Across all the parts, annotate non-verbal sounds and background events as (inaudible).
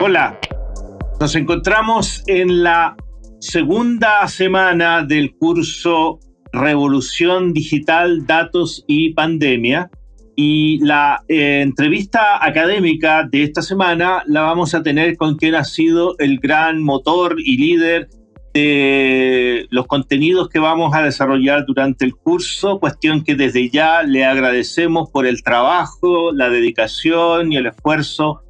Hola, nos encontramos en la segunda semana del curso Revolución Digital, Datos y Pandemia. Y la eh, entrevista académica de esta semana la vamos a tener con quien ha sido el gran motor y líder de los contenidos que vamos a desarrollar durante el curso, cuestión que desde ya le agradecemos por el trabajo, la dedicación y el esfuerzo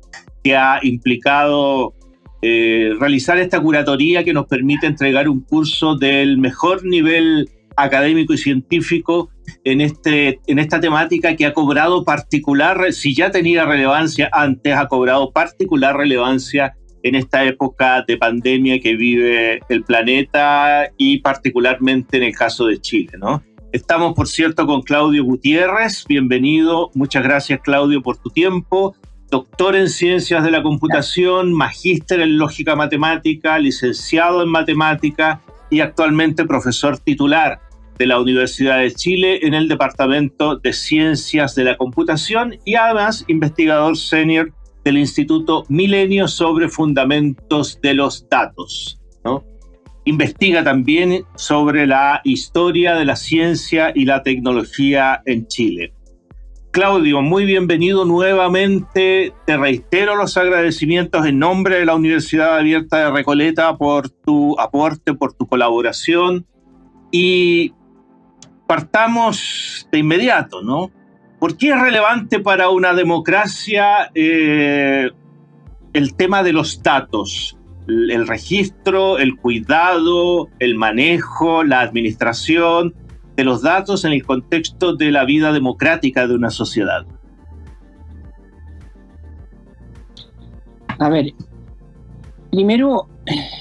que ha implicado eh, realizar esta curatoría que nos permite entregar un curso del mejor nivel académico y científico en, este, en esta temática que ha cobrado particular, si ya tenía relevancia antes, ha cobrado particular relevancia en esta época de pandemia que vive el planeta y particularmente en el caso de Chile, ¿no? Estamos, por cierto, con Claudio Gutiérrez. Bienvenido. Muchas gracias, Claudio, por tu tiempo doctor en ciencias de la computación, magíster en lógica matemática, licenciado en matemática y actualmente profesor titular de la Universidad de Chile en el Departamento de Ciencias de la Computación y además investigador senior del Instituto Milenio sobre Fundamentos de los Datos. Investiga también sobre la historia de la ciencia y la tecnología en Chile. Claudio, muy bienvenido nuevamente. Te reitero los agradecimientos en nombre de la Universidad Abierta de Recoleta por tu aporte, por tu colaboración. Y partamos de inmediato, ¿no? ¿Por qué es relevante para una democracia eh, el tema de los datos? El registro, el cuidado, el manejo, la administración de los datos en el contexto de la vida democrática de una sociedad? A ver, primero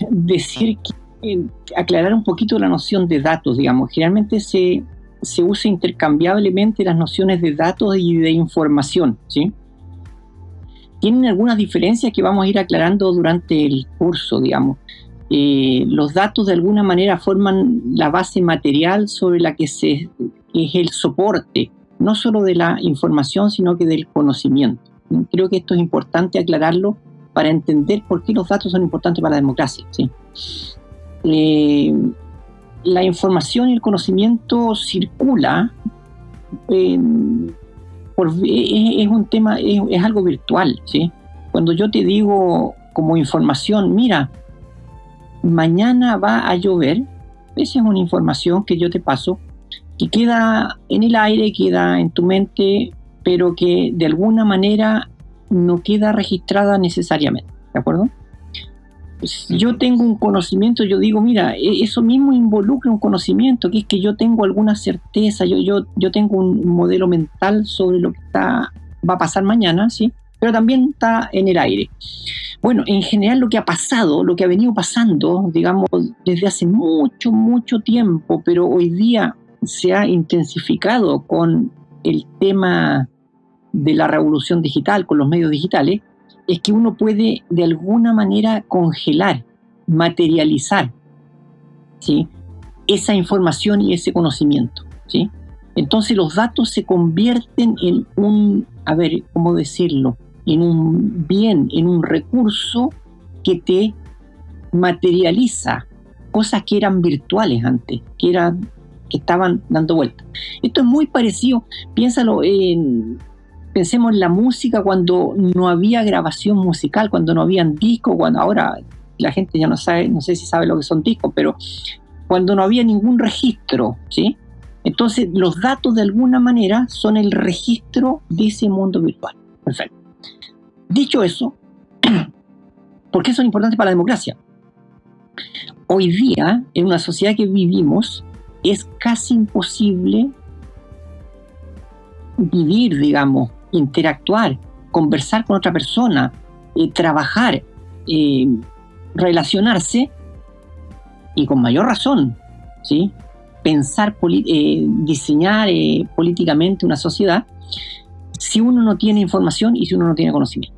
decir que, eh, aclarar un poquito la noción de datos, digamos. Generalmente se, se usa intercambiablemente las nociones de datos y de información, ¿sí? Tienen algunas diferencias que vamos a ir aclarando durante el curso, digamos. Eh, los datos de alguna manera forman la base material sobre la que se, es el soporte, no solo de la información, sino que del conocimiento. Creo que esto es importante aclararlo para entender por qué los datos son importantes para la democracia. Eh, la información y el conocimiento circula, es, un tema, es, es, algo virtual. ¿sí? Cuando yo te digo como información, mira, mañana va a llover, esa es una información que yo te paso, que queda en el aire, queda en tu mente, pero que de alguna manera no queda registrada necesariamente, ¿de acuerdo? Si yo tengo un conocimiento, yo digo, mira, e-, eso mismo involucra un conocimiento, que es que yo tengo alguna certeza, yo, yo, yo tengo un modelo mental sobre lo que está, va a pasar mañana, ¿sí? Pero también está en el aire. Bueno, en general lo que ha pasado, lo que ha venido pasando, digamos, desde hace mucho, mucho tiempo, pero hoy día se ha intensificado con el tema de la revolución digital, con los medios digitales, es que uno puede de alguna manera congelar, materializar ¿sí? esa información y ese conocimiento. ¿sí? Entonces los datos se convierten en un, a ver, ¿cómo decirlo? En un bien, en un recurso que te materializa cosas que eran virtuales antes, que eran que estaban dando vuelta. Esto es muy parecido, piénsalo en pensemos en la música cuando no había grabación musical, cuando no habían discos, cuando ahora la gente ya no sabe, no sé si sabe lo que son discos, pero cuando no había ningún registro, ¿sí? Entonces los datos de alguna manera son el registro de ese mundo virtual. Perfecto. Dicho eso, (clears throat) ¿por qué son importantes para la democracia? Hoy día, en una sociedad que vivimos, es casi imposible vivir, digamos, interactuar, conversar con otra persona, eh, trabajar, eh, relacionarse y con mayor razón, ¿sí? pensar, eh, diseñar políticamente una sociedad si uno no tiene información y si uno no tiene conocimiento.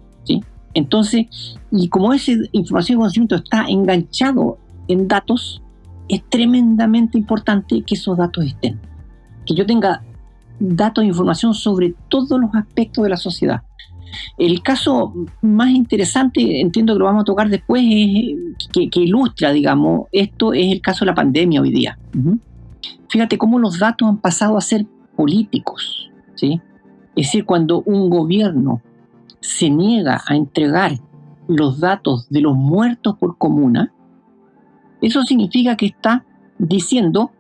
Entonces, y como esa información y conocimiento está enganchado en datos, es tremendamente importante que esos datos estén. Que yo tenga datos e información sobre todos los aspectos de la sociedad. El caso más interesante, entiendo que lo vamos a tocar después, que, ilustra, digamos, esto es el caso de la pandemia hoy día. Fíjate cómo los datos han pasado a ser políticos, ¿sí? Es decir, cuando un gobierno se niega a entregar los datos de los muertos por comuna, eso significa que está diciendo,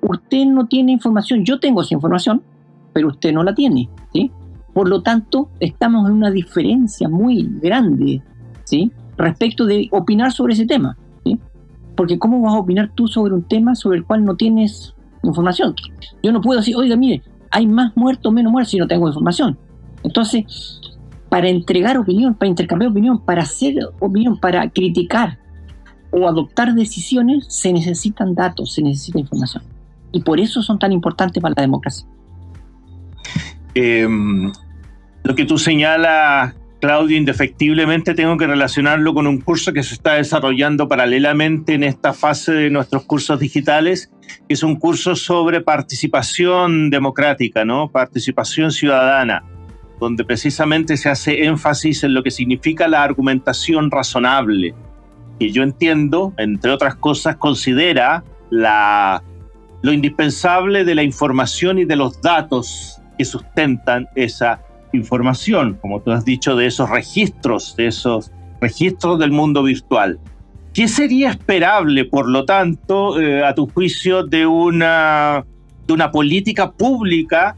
usted no tiene información, yo tengo esa información, pero usted no la tiene, ¿sí? Por lo tanto, estamos en una diferencia muy grande, ¿sí? Respecto de opinar sobre ese tema, ¿sí? Porque ¿cómo vas a opinar tú sobre un tema sobre el cual no tienes información? Yo no puedo decir, oiga, mire, hay más muertos menos muertos si no tengo información. Entonces, para entregar opinión, para intercambiar opinión, para hacer opinión, para criticar o adoptar decisiones, se necesitan datos, se necesita información. Y por eso son tan importantes para la democracia. Em, lo que tú señalas, Claudio, indefectiblemente tengo que relacionarlo con un curso que se está desarrollando paralelamente en esta fase de nuestros cursos digitales, que es un curso sobre participación democrática, ¿no? Participación ciudadana, donde precisamente se hace énfasis en lo que significa la argumentación razonable, que yo entiendo, entre otras cosas, considera la, lo indispensable de la información y de los datos que sustentan esa información, como tú has dicho, de esos registros, de esos registros del mundo virtual. ¿Qué sería esperable, por lo tanto, eh, a tu juicio, de una, de una política pública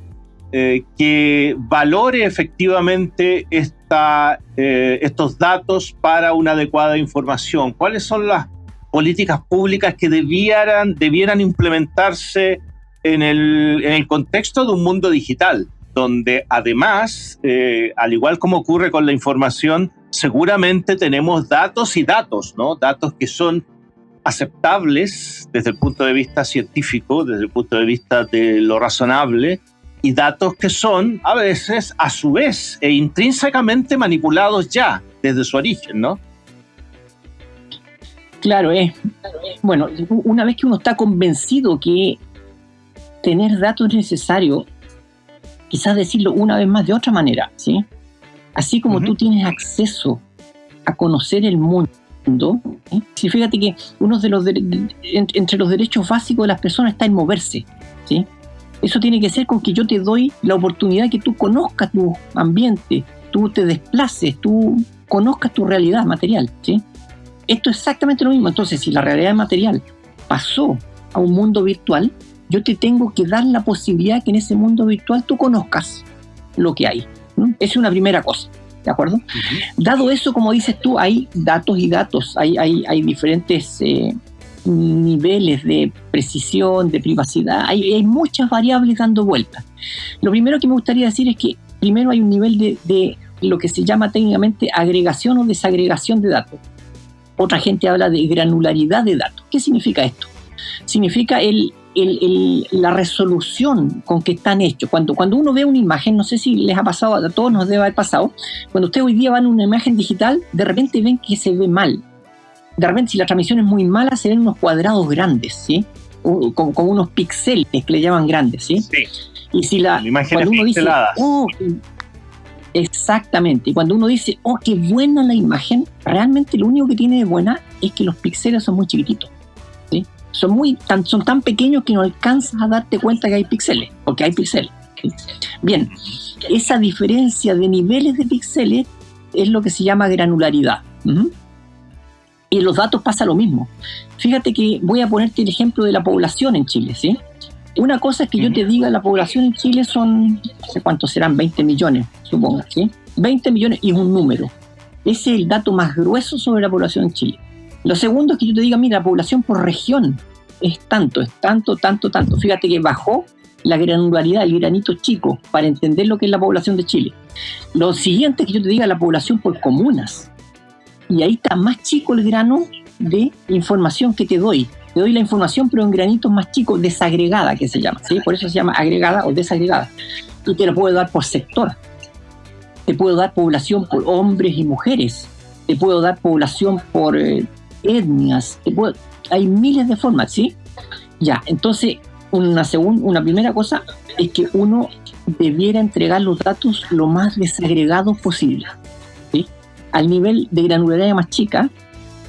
eh, que valore efectivamente esta, eh, estos datos para una adecuada información? ¿Cuáles son las políticas públicas que debieran, debieran implementarse en el, en el contexto de un mundo digital? donde además, eh, al igual como ocurre con la información, seguramente tenemos datos y datos, ¿no? Datos que son aceptables desde el punto de vista científico, desde el punto de vista de lo razonable, y datos que son a veces a su vez e intrínsecamente manipulados ya desde su origen, ¿no? Claro, es. Bueno, una vez que uno está convencido que tener datos es necesario, quizás decirlo una vez más de otra manera, ¿sí? Así como tú tienes acceso a conocer el mundo, ¿sí? fíjate que uno de los entre los derechos básicos de las personas está en moverse, ¿sí? Eso tiene que ser con que yo te doy la oportunidad que tú conozcas tu ambiente, tú te desplaces, tú conozcas tu realidad material, ¿sí? Esto es exactamente lo mismo. Entonces, si la realidad material pasó a un mundo virtual, yo te tengo que dar la posibilidad que en ese mundo virtual tú conozcas lo que hay. Esa es una primera cosa. ¿De acuerdo? Dado eso, como dices tú, hay datos y datos, hay, hay, hay diferentes eh, niveles de precisión, de privacidad, hay, muchas variables dando vueltas. Lo primero que me gustaría decir es que primero hay un nivel de, lo que se llama técnicamente agregación o desagregación de datos. Otra gente habla de granularidad de datos. ¿Qué significa esto? Significa la resolución con que están hechos. Cuando, cuando uno ve una imagen, no sé si les ha pasado, a todos nos debe haber pasado, cuando ustedes hoy día van a una imagen digital, de repente ven que se ve mal. De repente, si la transmisión es muy mala, se ven unos cuadrados grandes, ¿sí? Como, unos píxeles que le llaman grandes, ¿sí? Sí. Y si la, imagen cuando uno dice, oh, exactamente, y cuando uno dice, oh, qué buena la imagen, realmente lo único que tiene de buena es que los píxeles son muy chiquititos son, muy, tan, son tan pequeños que no alcanzas a darte cuenta que hay píxeles, porque hay píxeles. Bien, esa diferencia de niveles de píxeles es lo que se llama granularidad. Y en los datos pasa lo mismo. Fíjate que voy a ponerte el ejemplo de la población en Chile, ¿sí? Una cosa es que yo te diga, la población en Chile son, no sé cuántos serán, 20 millones, supongo, ¿sí? 20 millones y es un número. Ese es el dato más grueso sobre la población en Chile. Lo segundo es que yo te diga, mira, la población por región es tanto, es tanto, tanto, tanto. Fíjate que bajó la granularidad, el granito chico, para entender lo que es la población de Chile. Lo siguiente es que yo te diga la población por comunas. Y ahí está más chico el grano de información que te doy. Te doy la información, pero en granitos más chicos, desagregada, que se llama. ¿sí? Por eso se llama agregada o desagregada. Y te lo puedo dar por sector. Te puedo dar población por hombres y mujeres. Te puedo dar población por eh, etnias, hay miles de formas, ¿sí? Ya, entonces una, segunda, una primera cosa es que uno debiera entregar los datos lo más desagregados posible. Al nivel de granularidad más chica,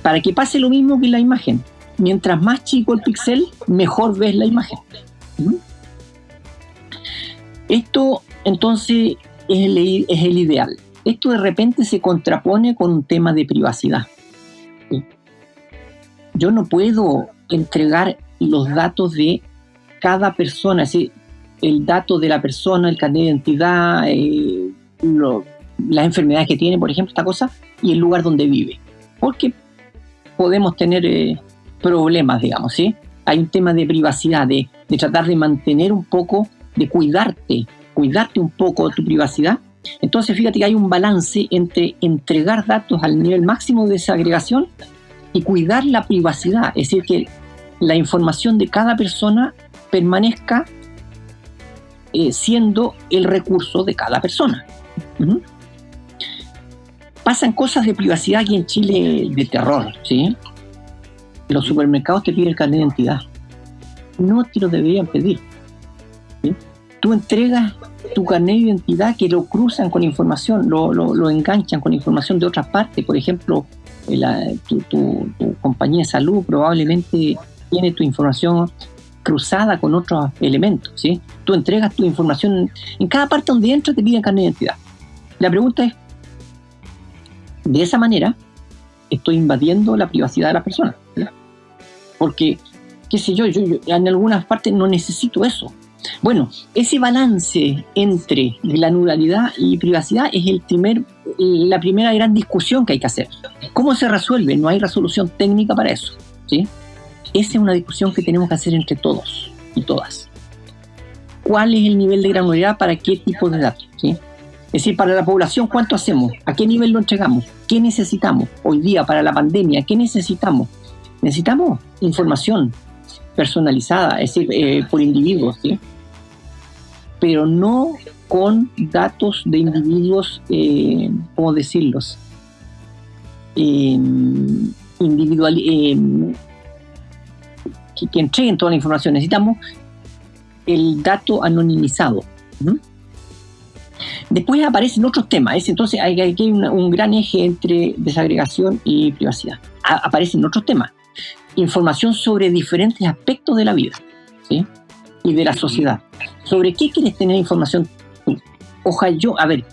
para que pase lo mismo que la imagen. Mientras más chico el píxel, mejor ves la imagen. ¿Mm? Esto entonces es el, ideal. Esto de repente se contrapone con un tema de privacidad. Yo no puedo entregar los datos de cada persona, es el dato de la persona, el carnet de identidad, eh, las enfermedades que tiene, por ejemplo, esta cosa, y el lugar donde vive. Porque podemos tener eh, problemas, digamos, ¿sí? Hay un tema de privacidad, de, de tratar de mantener un poco, de cuidarte, cuidarte un poco tu privacidad. Entonces, fíjate que hay un balance entre entregar datos al nivel máximo de desagregación y cuidar la privacidad, es decir, que la información de cada persona permanezca eh, siendo el recurso de cada persona. Pasan cosas de privacidad aquí en Chile de terror, ¿sí? Los supermercados te piden el carnet de identidad. No te lo deberían pedir. Tú entregas tu carnet de identidad que lo cruzan con información, lo, lo, enganchan con información de otras partes. Por ejemplo, eh, tu, tu, compañía de salud probablemente tiene tu información cruzada con otros elementos, ¿sí? Tú entregas tu información, en cada parte donde entras te piden carnet de identidad. La pregunta es, de esa manera, estoy invadiendo la privacidad de la persona. Porque, qué sé yo, yo, en algunas partes no necesito eso. Bueno, ese balance entre la nudalidad y privacidad es el primer, la primera gran discusión que hay que hacer. ¿Cómo se resuelve? No hay resolución técnica para eso. ¿sí? Esa es una discusión que tenemos que hacer entre todos y todas. ¿Cuál es el nivel de granularidad para qué tipo de datos? ¿sí? Es decir, para la población, ¿cuánto hacemos? ¿A qué nivel lo entregamos? ¿Qué necesitamos? Hoy día, para la pandemia, ¿qué necesitamos? Necesitamos información personalizada, es decir, eh, por individuos, ¿sí? pero no con datos de individuos, eh, ¿cómo decirlos? Eh, individual, eh, que, entreguen toda la información. Necesitamos el dato anonimizado. Después aparecen otros temas, entonces hay, hay un, gran eje entre desagregación y privacidad. aparecen otros temas, información sobre diferentes aspectos de la vida y de la sociedad. ¿Sobre qué quieres tener información? Ojalá yo, a ver,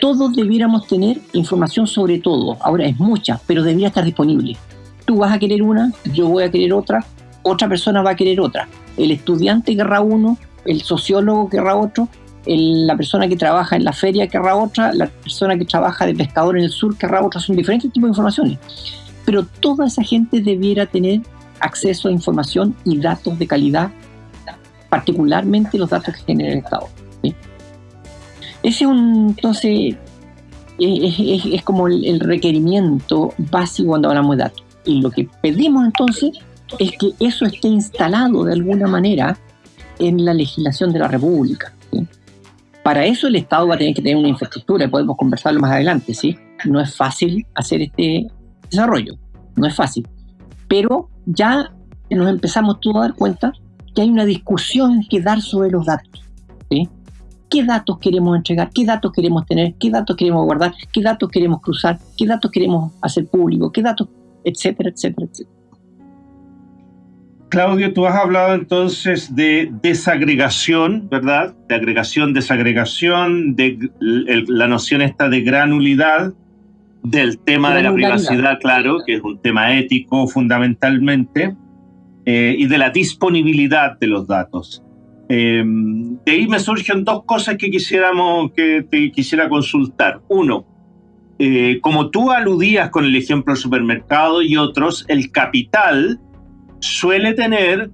todos debiéramos tener información sobre todo. Ahora es mucha, pero debería estar disponible. Tú vas a querer una, yo voy a querer otra, otra persona va a querer otra. El estudiante querrá uno, el sociólogo querrá otro, la persona que trabaja en la feria querrá otra, la persona que trabaja de pescador en el sur querrá otra. Son diferentes tipos de informaciones. Pero toda esa gente debiera tener acceso a información y datos de calidad, particularmente los datos que genera el Estado. Ese es un, entonces, es, como el requerimiento básico cuando hablamos de datos. Y lo que pedimos entonces es que eso esté instalado de alguna manera en la legislación de la República. Para eso el Estado va a tener que tener una infraestructura, podemos conversarlo más adelante, ¿sí? No es fácil hacer este desarrollo, no es fácil. Pero ya nos empezamos todos a dar cuenta que hay una discusión que dar sobre los datos. ¿sí? ¿Qué datos queremos entregar? ¿Qué datos queremos tener? ¿Qué datos queremos guardar? ¿Qué datos queremos cruzar? ¿Qué datos queremos hacer público? ¿Qué datos? Etcétera, etcétera, etcétera. Claudio, tú has hablado entonces de desagregación, ¿verdad? De agregación, desagregación, de la noción esta de granulidad, del tema de la privacidad, claro, que es un tema ético fundamentalmente, eh, y de la disponibilidad de los datos. Eh, de ahí me surgen dos cosas que quisiéramos que te quisiera consultar. Uno, eh, como tú aludías con el ejemplo del supermercado y otros, el capital suele tener,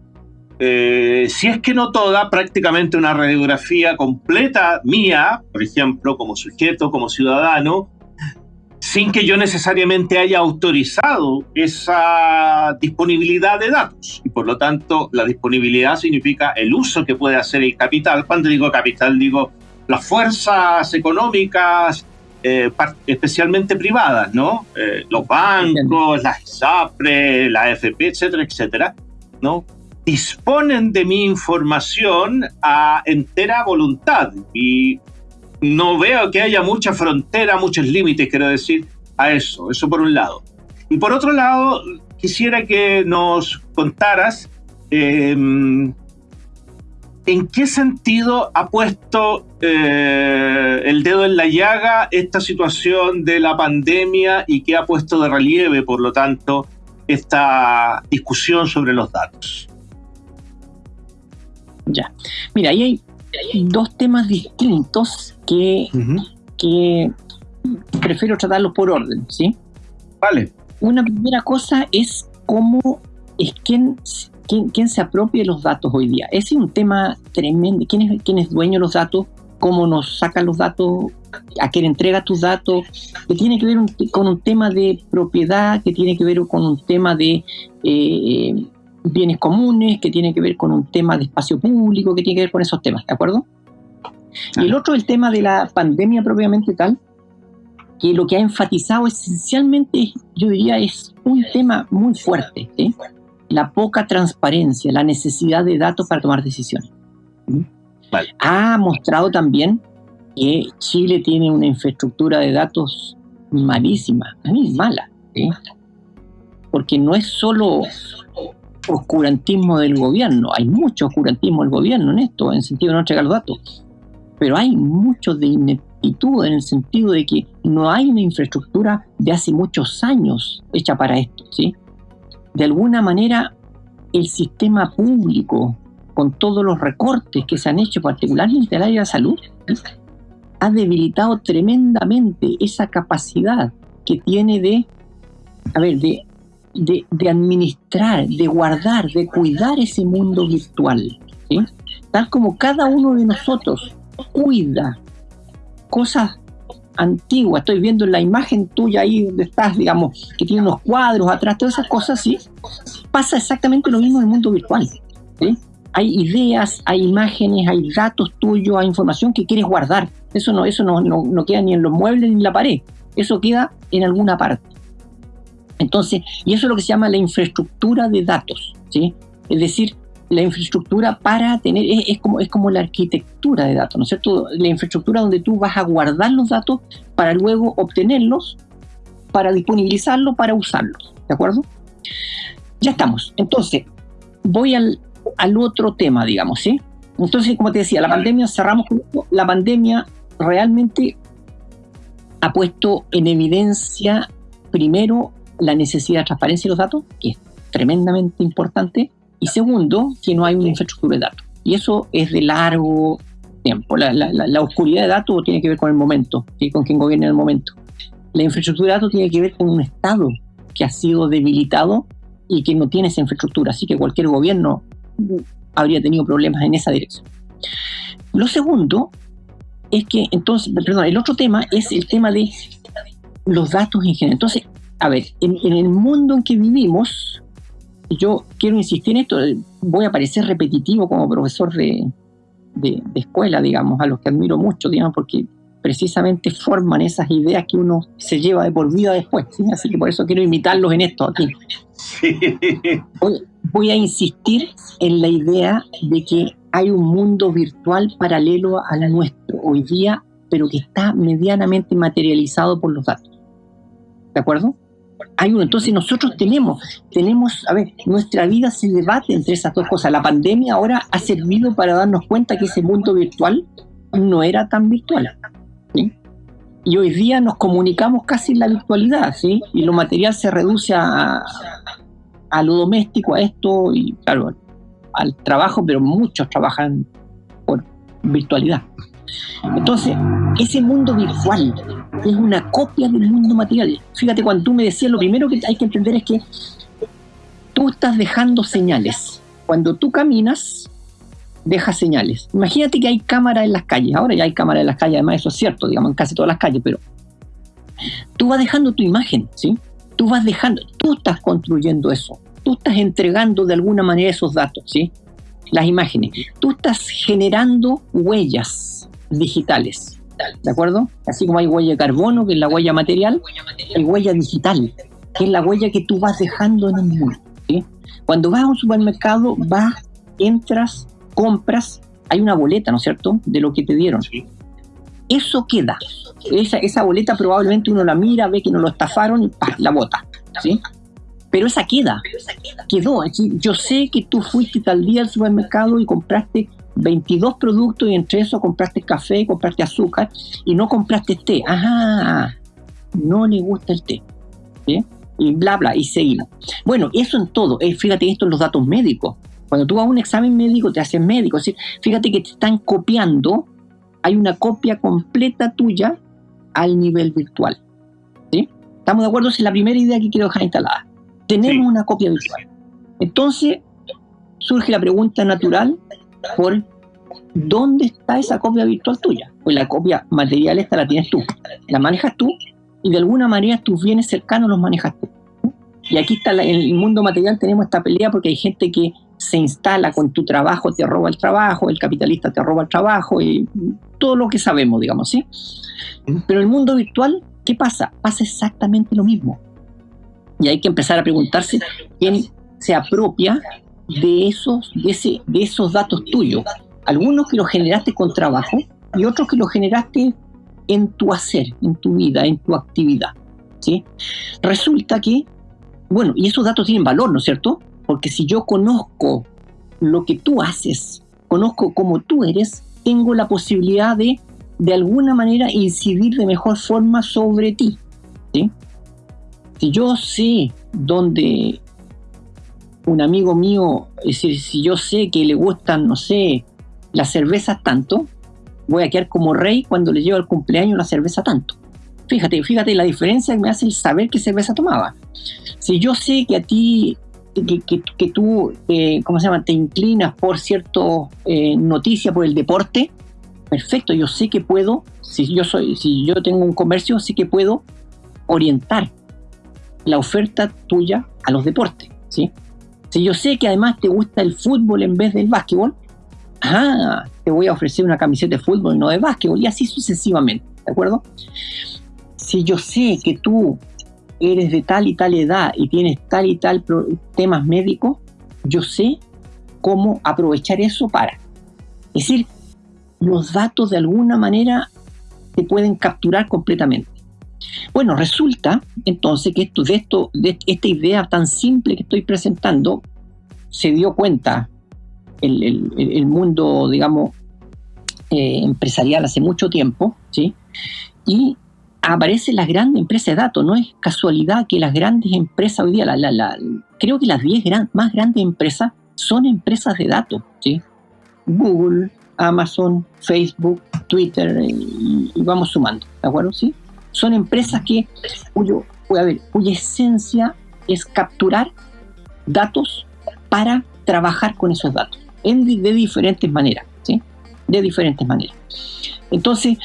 eh, si es que no toda, prácticamente una radiografía completa mía, por ejemplo, como sujeto, como ciudadano, sin que yo necesariamente haya autorizado esa disponibilidad de datos. Y por lo tanto, la disponibilidad significa el uso que puede hacer el capital. Cuando digo capital, digo las fuerzas económicas, eh, especialmente privadas, ¿no? Eh, los bancos, las ISAPRE, la AFP, etcétera, etcétera, ¿no? disponen de mi información a entera voluntad y no veo que haya mucha frontera, muchos límites, quiero decir, a eso, eso por un lado. Y por otro lado, quisiera que nos contaras em, en qué sentido ha puesto eh, el dedo en la llaga esta situación de la pandemia y qué ha puesto de relieve, por lo tanto, esta discusión sobre los datos. Ya, mira, ahí hay dos temas distintos que, que prefiero tratarlos por orden, ¿sí? Vale. Una primera cosa es cómo es quién, quién, se apropia de los datos hoy día. Ese es un tema tremendo. ¿Quién es, quién es dueño de los datos? ¿Cómo nos sacan los datos? ¿A quién entrega tus datos? Que tiene que ver con un tema de propiedad, que tiene que ver con un tema de eh, bienes comunes, que tiene que ver con un tema de espacio público, que tiene que ver con esos temas, ¿de acuerdo? Y el otro, el tema de la pandemia propiamente tal, que lo que ha enfatizado esencialmente, yo diría, es un tema muy fuerte, la poca transparencia, la necesidad de datos para tomar decisiones. Ha mostrado también que Chile tiene una infraestructura de datos malísima, mala, porque no es solo oscurantismo del gobierno, hay mucho oscurantismo del gobierno en esto, en el sentido de no entregar los datos, pero hay mucho de ineptitud en el sentido de que no hay una infraestructura de hace muchos años hecha para esto, ¿sí? De alguna manera, el sistema público, con todos los recortes que se han hecho, particularmente en el área de salud, ha debilitado tremendamente esa capacidad que tiene de, a ver, de de, administrar, de guardar, de cuidar ese mundo virtual. Tal como cada uno de nosotros cuida cosas antiguas. Estoy viendo la imagen tuya ahí donde estás, digamos, que tiene unos cuadros atrás, todas esas cosas, ¿sí? Pasa exactamente lo mismo en el mundo virtual. Hay ideas, hay imágenes, hay datos tuyos, hay información que quieres guardar. Eso no, eso no, no queda ni en los muebles ni en la pared. Eso queda en alguna parte. Entonces, y eso es lo que se llama la infraestructura de datos, ¿sí? Es decir, la infraestructura para tener, es, como, es como la arquitectura de datos, ¿no es cierto? La infraestructura donde tú vas a guardar los datos para luego obtenerlos, para disponibilizarlos, para usarlos, ¿de acuerdo? Ya estamos. Entonces, voy al, al otro tema, digamos, ¿sí? Entonces, como te decía, la pandemia, cerramos con la pandemia realmente ha puesto en evidencia primero la necesidad de transparencia de los datos, que es tremendamente importante, y segundo, que no hay una infraestructura de datos. Y eso es de largo tiempo. La, oscuridad de datos tiene que ver con el momento, con quien gobierna en el momento. La infraestructura de datos tiene que ver con un Estado que ha sido debilitado y que no tiene esa infraestructura. Así que cualquier gobierno habría tenido problemas en esa dirección. Lo segundo es que, entonces, perdón, el otro tema es el tema de los datos en general. Entonces, a ver, en, el mundo en que vivimos, yo quiero insistir en esto, voy a parecer repetitivo como profesor de, escuela, digamos, a los que admiro mucho, digamos, porque precisamente forman esas ideas que uno se lleva de por vida después, así que por eso quiero imitarlos en esto aquí. voy a insistir en la idea de que hay un mundo virtual paralelo al nuestro hoy día, pero que está medianamente materializado por los datos. ¿De acuerdo? Hay uno. Entonces nosotros tenemos, tenemos, a ver, nuestra vida se debate entre esas dos cosas. La pandemia ahora ha servido para darnos cuenta que ese mundo virtual no era tan virtual. Y hoy día nos comunicamos casi en la virtualidad, ¿sí? Y lo material se reduce a, a lo doméstico, a esto, y claro, al trabajo, pero muchos trabajan por virtualidad. Entonces, ese mundo virtual es una copia del mundo material. Fíjate, cuando tú me decías, lo primero que hay que entender es que tú estás dejando señales. Cuando tú caminas, dejas señales. Imagínate que hay cámaras en las calles. Ahora ya hay cámaras en las calles, además eso es cierto, digamos, en casi todas las calles, pero tú vas dejando tu imagen, ¿sí? Tú vas dejando, tú estás construyendo eso. Tú estás entregando de alguna manera esos datos, ¿sí? Las imágenes. Tú estás generando huellas digitales. ¿De acuerdo? Así como hay huella de carbono, que es la huella material, hay huella digital, que es la huella que tú vas dejando en el mundo. Cuando vas a un supermercado, vas, entras, compras, hay una boleta, ¿no es cierto?, de lo que te dieron. Eso queda. Esa, esa boleta probablemente uno la mira, ve que no lo estafaron y la bota. ¿sí? Pero esa queda. Quedó. Yo sé que tú fuiste tal día al supermercado y compraste 22 productos y entre eso compraste café, compraste azúcar y no compraste té. Ajá, no le gusta el té. Y bla, bla, y seguimos. Bueno, eso en todo. Eh, fíjate esto en los datos médicos. Cuando tú vas a un examen médico, te hacen médico. Fíjate que te están copiando. Hay una copia completa tuya al nivel virtual. ¿sí? ¿Estamos de acuerdo? Esa es la primera idea que quiero dejar instalada. Tenemos una copia virtual. Entonces, surge la pregunta natural por dónde está esa copia virtual tuya. Pues la copia material esta la tienes tú, la manejas tú y de alguna manera tus bienes cercanos los manejas tú. Y aquí está en el mundo material tenemos esta pelea porque hay gente que se instala con tu trabajo, te roba el trabajo, el capitalista te roba el trabajo y todo lo que sabemos, digamos, ¿sí? Pero el mundo virtual, ¿qué pasa? Pasa exactamente lo mismo. Y hay que empezar a preguntarse quién se apropia de esos, de, ese, de esos datos tuyos. Algunos que los generaste con trabajo y otros que los generaste en tu hacer, en tu vida, en tu actividad. ¿sí? Resulta que, bueno, y esos datos tienen valor, ¿no es cierto? Porque si yo conozco lo que tú haces, conozco cómo tú eres, tengo la posibilidad de, de alguna manera, incidir de mejor forma sobre ti. ¿sí? Si yo sé dónde un amigo mío, si yo sé que le gustan, no sé, las cervezas tanto, voy a quedar como rey cuando le llevo al cumpleaños la cerveza tanto. Fíjate, fíjate la diferencia que me hace el saber qué cerveza tomaba. Si yo sé que a ti, que, tú, eh, ¿cómo se llama?, te inclinas por cierto eh, noticia, por el deporte, perfecto, yo sé que puedo, si yo soy, si yo tengo un comercio, sé que puedo orientar la oferta tuya a los deportes, ¿sí? Si yo sé que además te gusta el fútbol en vez del básquetbol, ah, te voy a ofrecer una camiseta de fútbol y no de básquetbol, y así sucesivamente, ¿de acuerdo? Si yo sé que tú eres de tal y tal edad y tienes tal y tal temas médicos, yo sé cómo aprovechar eso para. Es decir, los datos de alguna manera te pueden capturar completamente. Bueno, resulta entonces que esto, de, esto, de esta idea tan simple que estoy presentando, se dio cuenta el, mundo, digamos, eh, empresarial hace mucho tiempo, ¿sí? Y aparecen las grandes empresas de datos. No es casualidad que las grandes empresas hoy día, la, creo que las 10 más grandes empresas son empresas de datos, ¿sí? Google, Amazon, Facebook, Twitter, y, y vamos sumando, ¿de acuerdo? ¿Sí? Son empresas que, cuyo, cuya esencia es capturar datos para trabajar con esos datos en, de diferentes maneras, ¿sí? De diferentes maneras. Entonces,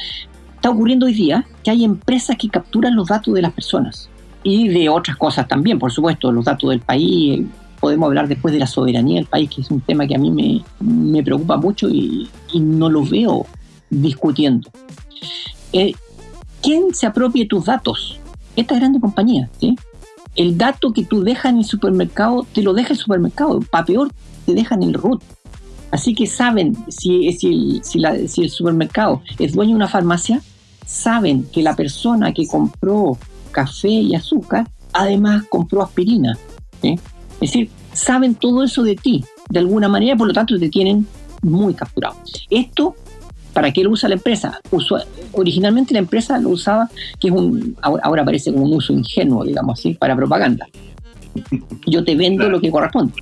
está ocurriendo hoy día que hay empresas que capturan los datos de las personas y de otras cosas también, por supuesto, los datos del país. Podemos hablar después de la soberanía del país, que es un tema que a mí me, me preocupa mucho y, y, no lo veo discutiendo. Eh, ¿quién se apropie tus datos? Esta grande compañía, ¿sí? El dato que tú dejas en el supermercado, te lo deja el supermercado. Para peor, te dejan el root. Así que saben, si, si, el supermercado es dueño de una farmacia, saben que la persona que compró café y azúcar, además compró aspirina. Es decir, saben todo eso de ti, de alguna manera, por lo tanto te tienen muy capturado. Esto ¿Para qué lo usa la empresa? originalmente la empresa lo usaba, que es un, ahora, parece como un uso ingenuo, digamos así, para propaganda. Yo te vendo lo que corresponde,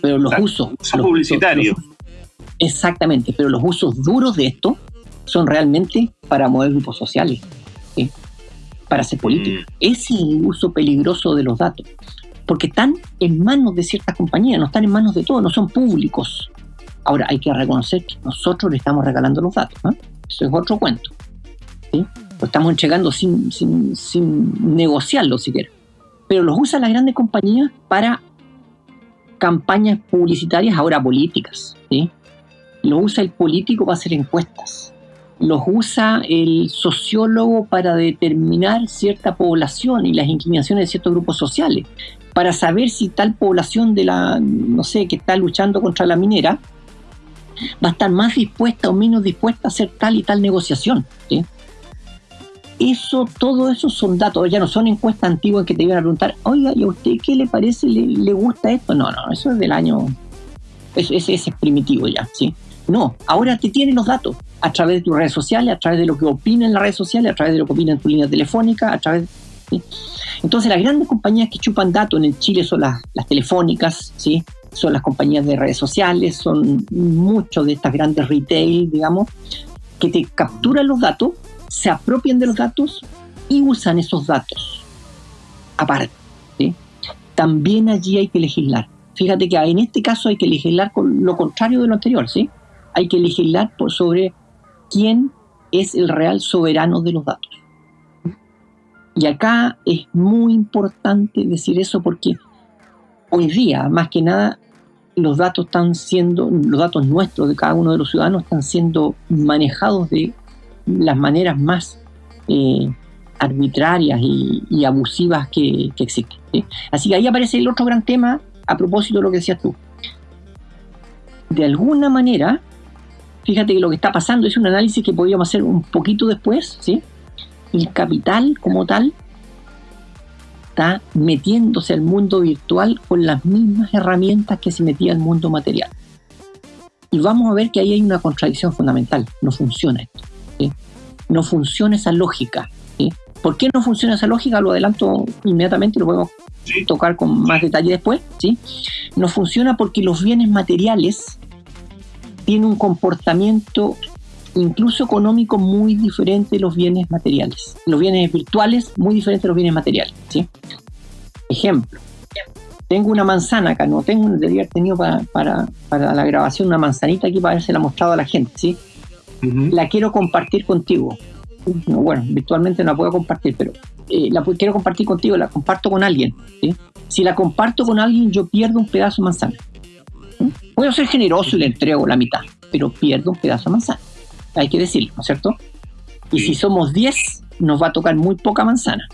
pero los usos... Son publicitarios. exactamente, pero los usos duros de esto son realmente para mover grupos sociales, para hacer política. Mm. Ese es el uso peligroso de los datos, porque están en manos de ciertas compañías, no están en manos de todos, no son públicos. Ahora, hay que reconocer que nosotros le estamos regalando los datos. Eso es otro cuento. Lo estamos entregando sin, sin, sin negociarlo siquiera. Pero los usan las grandes compañías para campañas publicitarias, ahora políticas. ¿sí? Usa el político para hacer encuestas. los usa el sociólogo para determinar cierta población y las inclinaciones de ciertos grupos sociales, para saber si tal población de la, no sé, que está luchando contra la minera, va a estar más dispuesta o menos dispuesta a hacer tal y tal negociación. Eso, todo eso son datos, ya no son encuestas antiguas que te iban a preguntar, oiga, ¿y a usted qué le parece? ¿Le, gusta esto? No, no, eso es del año, ese, es primitivo ya, ¿sí? No, ahora te tienen los datos a través de tus redes sociales, a través de lo que opina en las redes sociales, a través de lo que opina en tu línea telefónica, a través... Entonces las grandes compañías que chupan datos en el Chile son las, telefónicas, ¿sí? Son las compañías de redes sociales, son muchos de estas grandes retail, digamos, que te capturan los datos, se apropian de los datos y usan esos datos. Aparte, también allí hay que legislar. Fíjate que en este caso hay que legislar con lo contrario de lo anterior, ¿sí? Hay que legislar por sobre quién es el real soberano de los datos. Y acá es muy importante decir eso porque hoy día, más que nada, los datos están siendo, los datos nuestros de cada uno de los ciudadanos están siendo manejados de las maneras más eh, arbitrarias y, abusivas que, existen. Así que ahí aparece el otro gran tema a propósito de lo que decías tú. De alguna manera, fíjate que lo que está pasando es un análisis que podríamos hacer un poquito después, ¿sí? El capital como tal está metiéndose al mundo virtual con las mismas herramientas que se metía al mundo material. Y vamos a ver que ahí hay una contradicción fundamental. No funciona esto. No funciona esa lógica. ¿Por qué no funciona esa lógica? Lo adelanto inmediatamente, lo podemos tocar con más detalle después. ¿sí? No funciona porque los bienes materiales tiene un comportamiento incluso económico muy diferente de los bienes materiales. Los bienes virtuales muy diferentes de los bienes materiales. ¿sí? Ejemplo, tengo una manzana acá, no tengo, debería haber tenido para, la grabación una manzanita aquí para la mostrado a la gente, ¿sí? La quiero compartir contigo. bueno, virtualmente no la puedo compartir, pero eh, la quiero compartir contigo, la comparto con alguien. ¿sí? Si la comparto con alguien, yo pierdo un pedazo de manzana. Puedo ser generoso y le entrego la mitad, pero pierdo un pedazo de manzana. Hay que decirlo, ¿no es cierto? Y si somos 10, nos va a tocar muy poca manzana.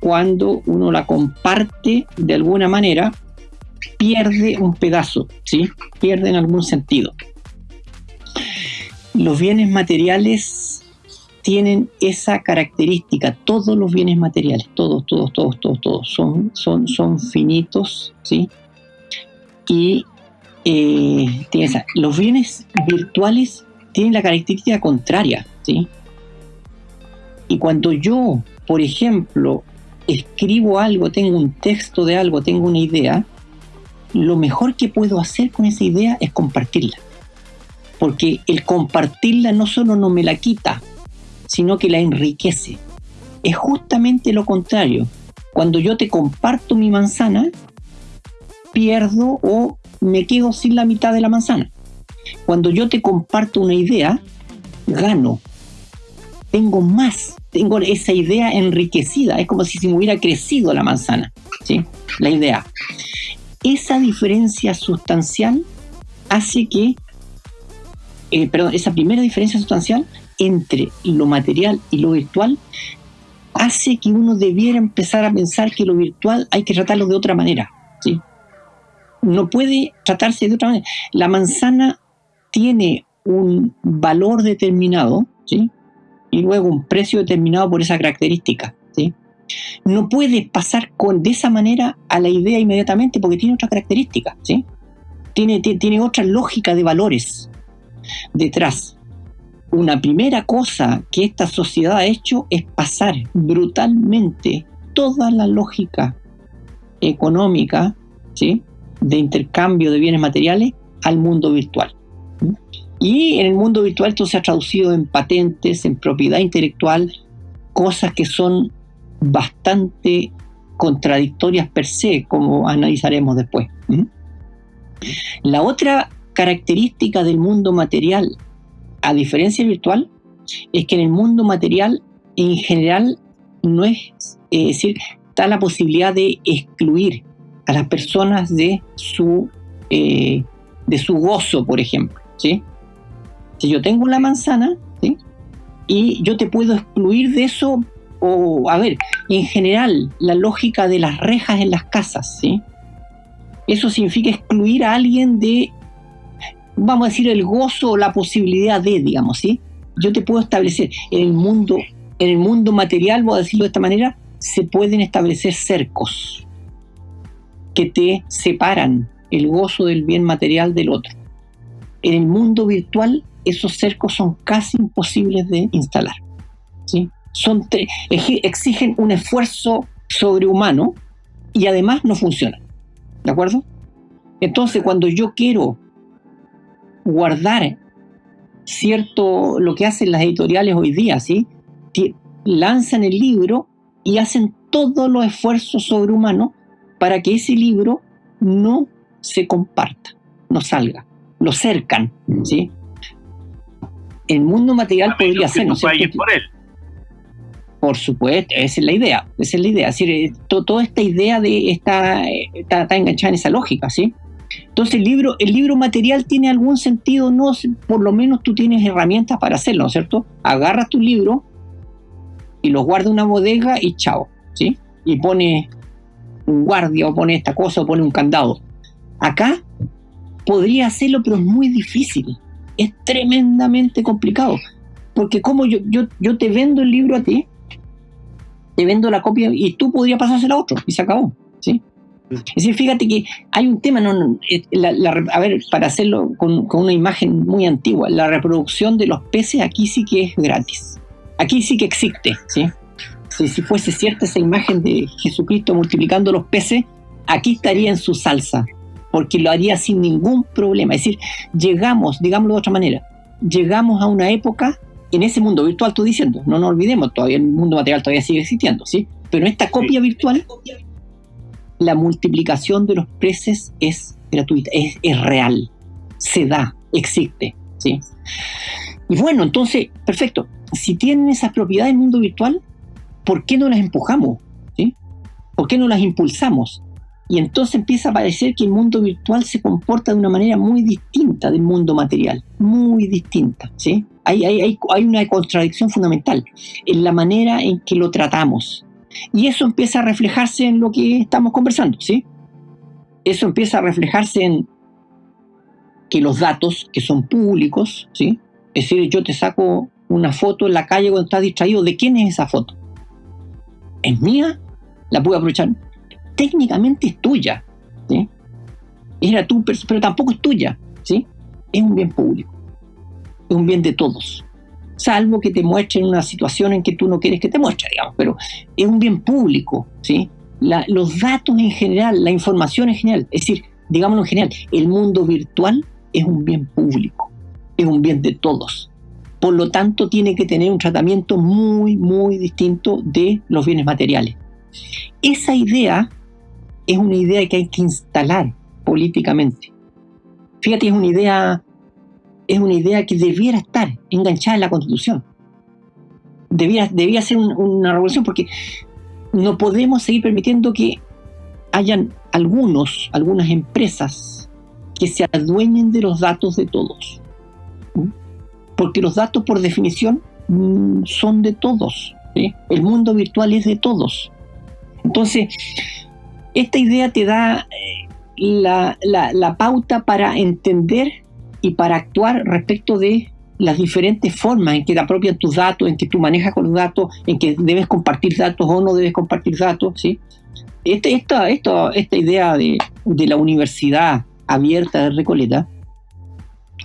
Cuando uno la comparte de alguna manera, pierde un pedazo, ¿sí? Pierde en algún sentido. Los bienes materiales tienen esa característica, todos los bienes materiales, todos, todos, todos, todos, todos, son, son, son finitos, ¿sí? Y eh, los bienes virtuales tienen la característica contraria, ¿sí? Y cuando yo, por ejemplo, escribo algo, tengo un texto de algo, tengo una idea, lo mejor que puedo hacer con esa idea es compartirla. Porque el compartirla no solo no me la quita, sino que la enriquece. Es justamente lo contrario. Cuando yo te comparto mi manzana, pierdo o me quedo sin la mitad de la manzana. Cuando yo te comparto una idea, gano. Tengo más, tengo esa idea enriquecida. Es como si se me hubiera crecido la manzana, ¿sí? La idea. Esa diferencia sustancial hace que, eh, perdón, esa primera diferencia sustancial entre lo material y lo virtual hace que uno debiera empezar a pensar que lo virtual hay que tratarlo de otra manera. no puede tratarse de otra manera. La manzana tiene un valor determinado, ¿sí? Y luego un precio determinado por esa característica, ¿sí? No puede pasar con, de esa manera a la idea inmediatamente porque tiene otra característica, ¿sí? Tiene, tiene otra lógica de valores detrás. Una primera cosa que esta sociedad ha hecho es pasar brutalmente toda la lógica económica, ¿sí? de intercambio de bienes materiales al mundo virtual. Y en el mundo virtual esto se ha traducido en patentes, en propiedad intelectual, cosas que son bastante contradictorias per se, como analizaremos después. La otra característica del mundo material, a diferencia virtual, es que en el mundo material en general no es, es decir, está la posibilidad de excluir a las personas de su, eh, de su gozo, por ejemplo. ¿sí? Yo tengo una manzana, y yo te puedo excluir de eso, o a ver, en general, la lógica de las rejas en las casas, ¿sí? Eso significa excluir a alguien de, vamos a decir, el gozo o la posibilidad de, digamos, ¿sí? Yo te puedo establecer en el mundo, en el mundo material, voy a decirlo de esta manera, se pueden establecer cercos que te separan el gozo del bien material del otro. En el mundo virtual esos cercos son casi imposibles de instalar. ¿sí? Son exigen un esfuerzo sobrehumano y además no funcionan. ¿De acuerdo? Entonces, cuando yo quiero guardar cierto, lo que hacen las editoriales hoy día, ¿sí? lanzan el libro y hacen todos los esfuerzos sobrehumanos para que ese libro no se comparta, no salga, lo cercan, ¿sí? El mundo material podría ser, ¿no por él. Por supuesto, esa es la idea, esa es la idea. Es decir, eh, toda esta idea de está, está, enganchada en esa lógica, ¿sí? Entonces el libro, el libro material tiene algún sentido, no, por lo menos tú tienes herramientas para hacerlo, ¿no es cierto? Agarras tu libro y lo guardas en una bodega y chao, ¿sí? Y pone un guardia o pone esta cosa o pone un candado. Acá podría hacerlo, pero es muy difícil es tremendamente complicado. Porque como yo, yo, yo te vendo el libro a ti, te vendo la copia y tú podrías pasársela a otro y se acabó. ¿sí? Es decir, fíjate que hay un tema, no, eh, a ver, para hacerlo con, con, una imagen muy antigua, la reproducción de los peces aquí sí que es gratis. Aquí sí que existe. ¿sí? Si, si fuese cierta esa imagen de Jesucristo multiplicando los peces, aquí estaría en su salsa porque lo haría sin ningún problema. Es decir, llegamos, digámoslo de otra manera, llegamos a una época en ese mundo virtual, estoy diciendo, no nos olvidemos, todavía el mundo material todavía sigue existiendo, ¿sí? Pero en esta copia virtual, la multiplicación de los peces es gratuita, es, es real, se da, existe, ¿sí? Y bueno, entonces, perfecto, si tienen esas propiedades en el mundo virtual, ¿por qué no las empujamos? ¿sí? ¿Por qué no las impulsamos? Y entonces empieza a parecer que el mundo virtual se comporta de una manera muy distinta del mundo material, muy distinta. ¿sí? Hay, una contradicción fundamental en la manera en que lo tratamos. Y eso empieza a reflejarse en lo que estamos conversando. ¿sí? Eso empieza a reflejarse en que los datos que son públicos, ¿sí? es decir, yo te saco una foto en la calle cuando estás distraído, ¿de quién es esa foto? ¿Es mía? ¿La puedo aprovechar? Técnicamente es tuya, ¿sí? Era tú, pero tampoco es tuya, ¿sí? Es un bien público, es un bien de todos, salvo que te muestre una situación en que tú no quieres que te muestre, digamos, pero es un bien público, ¿sí? los datos en general, la información en general, es decir, digámoslo en general, el mundo virtual es un bien público, es un bien de todos. Por lo tanto, tiene que tener un tratamiento muy, muy distinto de los bienes materiales. Esa idea es una idea que hay que instalar políticamente. Fíjate, es una idea, es una idea que debiera estar enganchada en la Constitución. Debía, debía ser una revolución porque no podemos seguir permitiendo que hayan algunos, algunas empresas que se adueñen de los datos de todos. Porque los datos, por definición, mm, son de todos. El mundo virtual es de todos. Entonces, esta idea te da eh, la, pauta para entender y para actuar respecto de las diferentes formas en que te apropian tus datos, en que tú manejas con los datos, en que debes compartir datos o no debes compartir datos. ¿sí? Este, esta, esta, esta idea de, la universidad abierta de Recoleta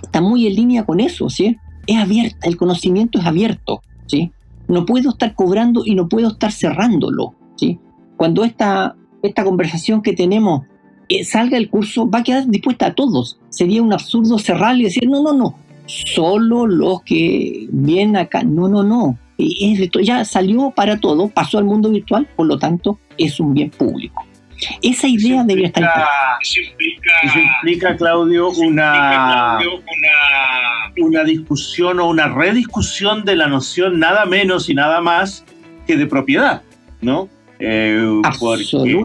está muy en línea con eso. ¿sí? Es abierta, el conocimiento es abierto. ¿sí? No puedo estar cobrando y no puedo estar cerrándolo. ¿sí? Cuando esta esta conversación que tenemos eh, salga el curso, va a quedar dispuesta a todos. Sería un absurdo cerrarle y decir, no, no, no, solo los que vienen acá. No, no, no. ya salió para todo, pasó al mundo virtual, por lo tanto, es un bien público. Esa idea debería estar. Eso implica, eso implica, Claudio, una, una discusión o una rediscusión de la noción nada menos y nada más que de propiedad, ¿no? Eh, porque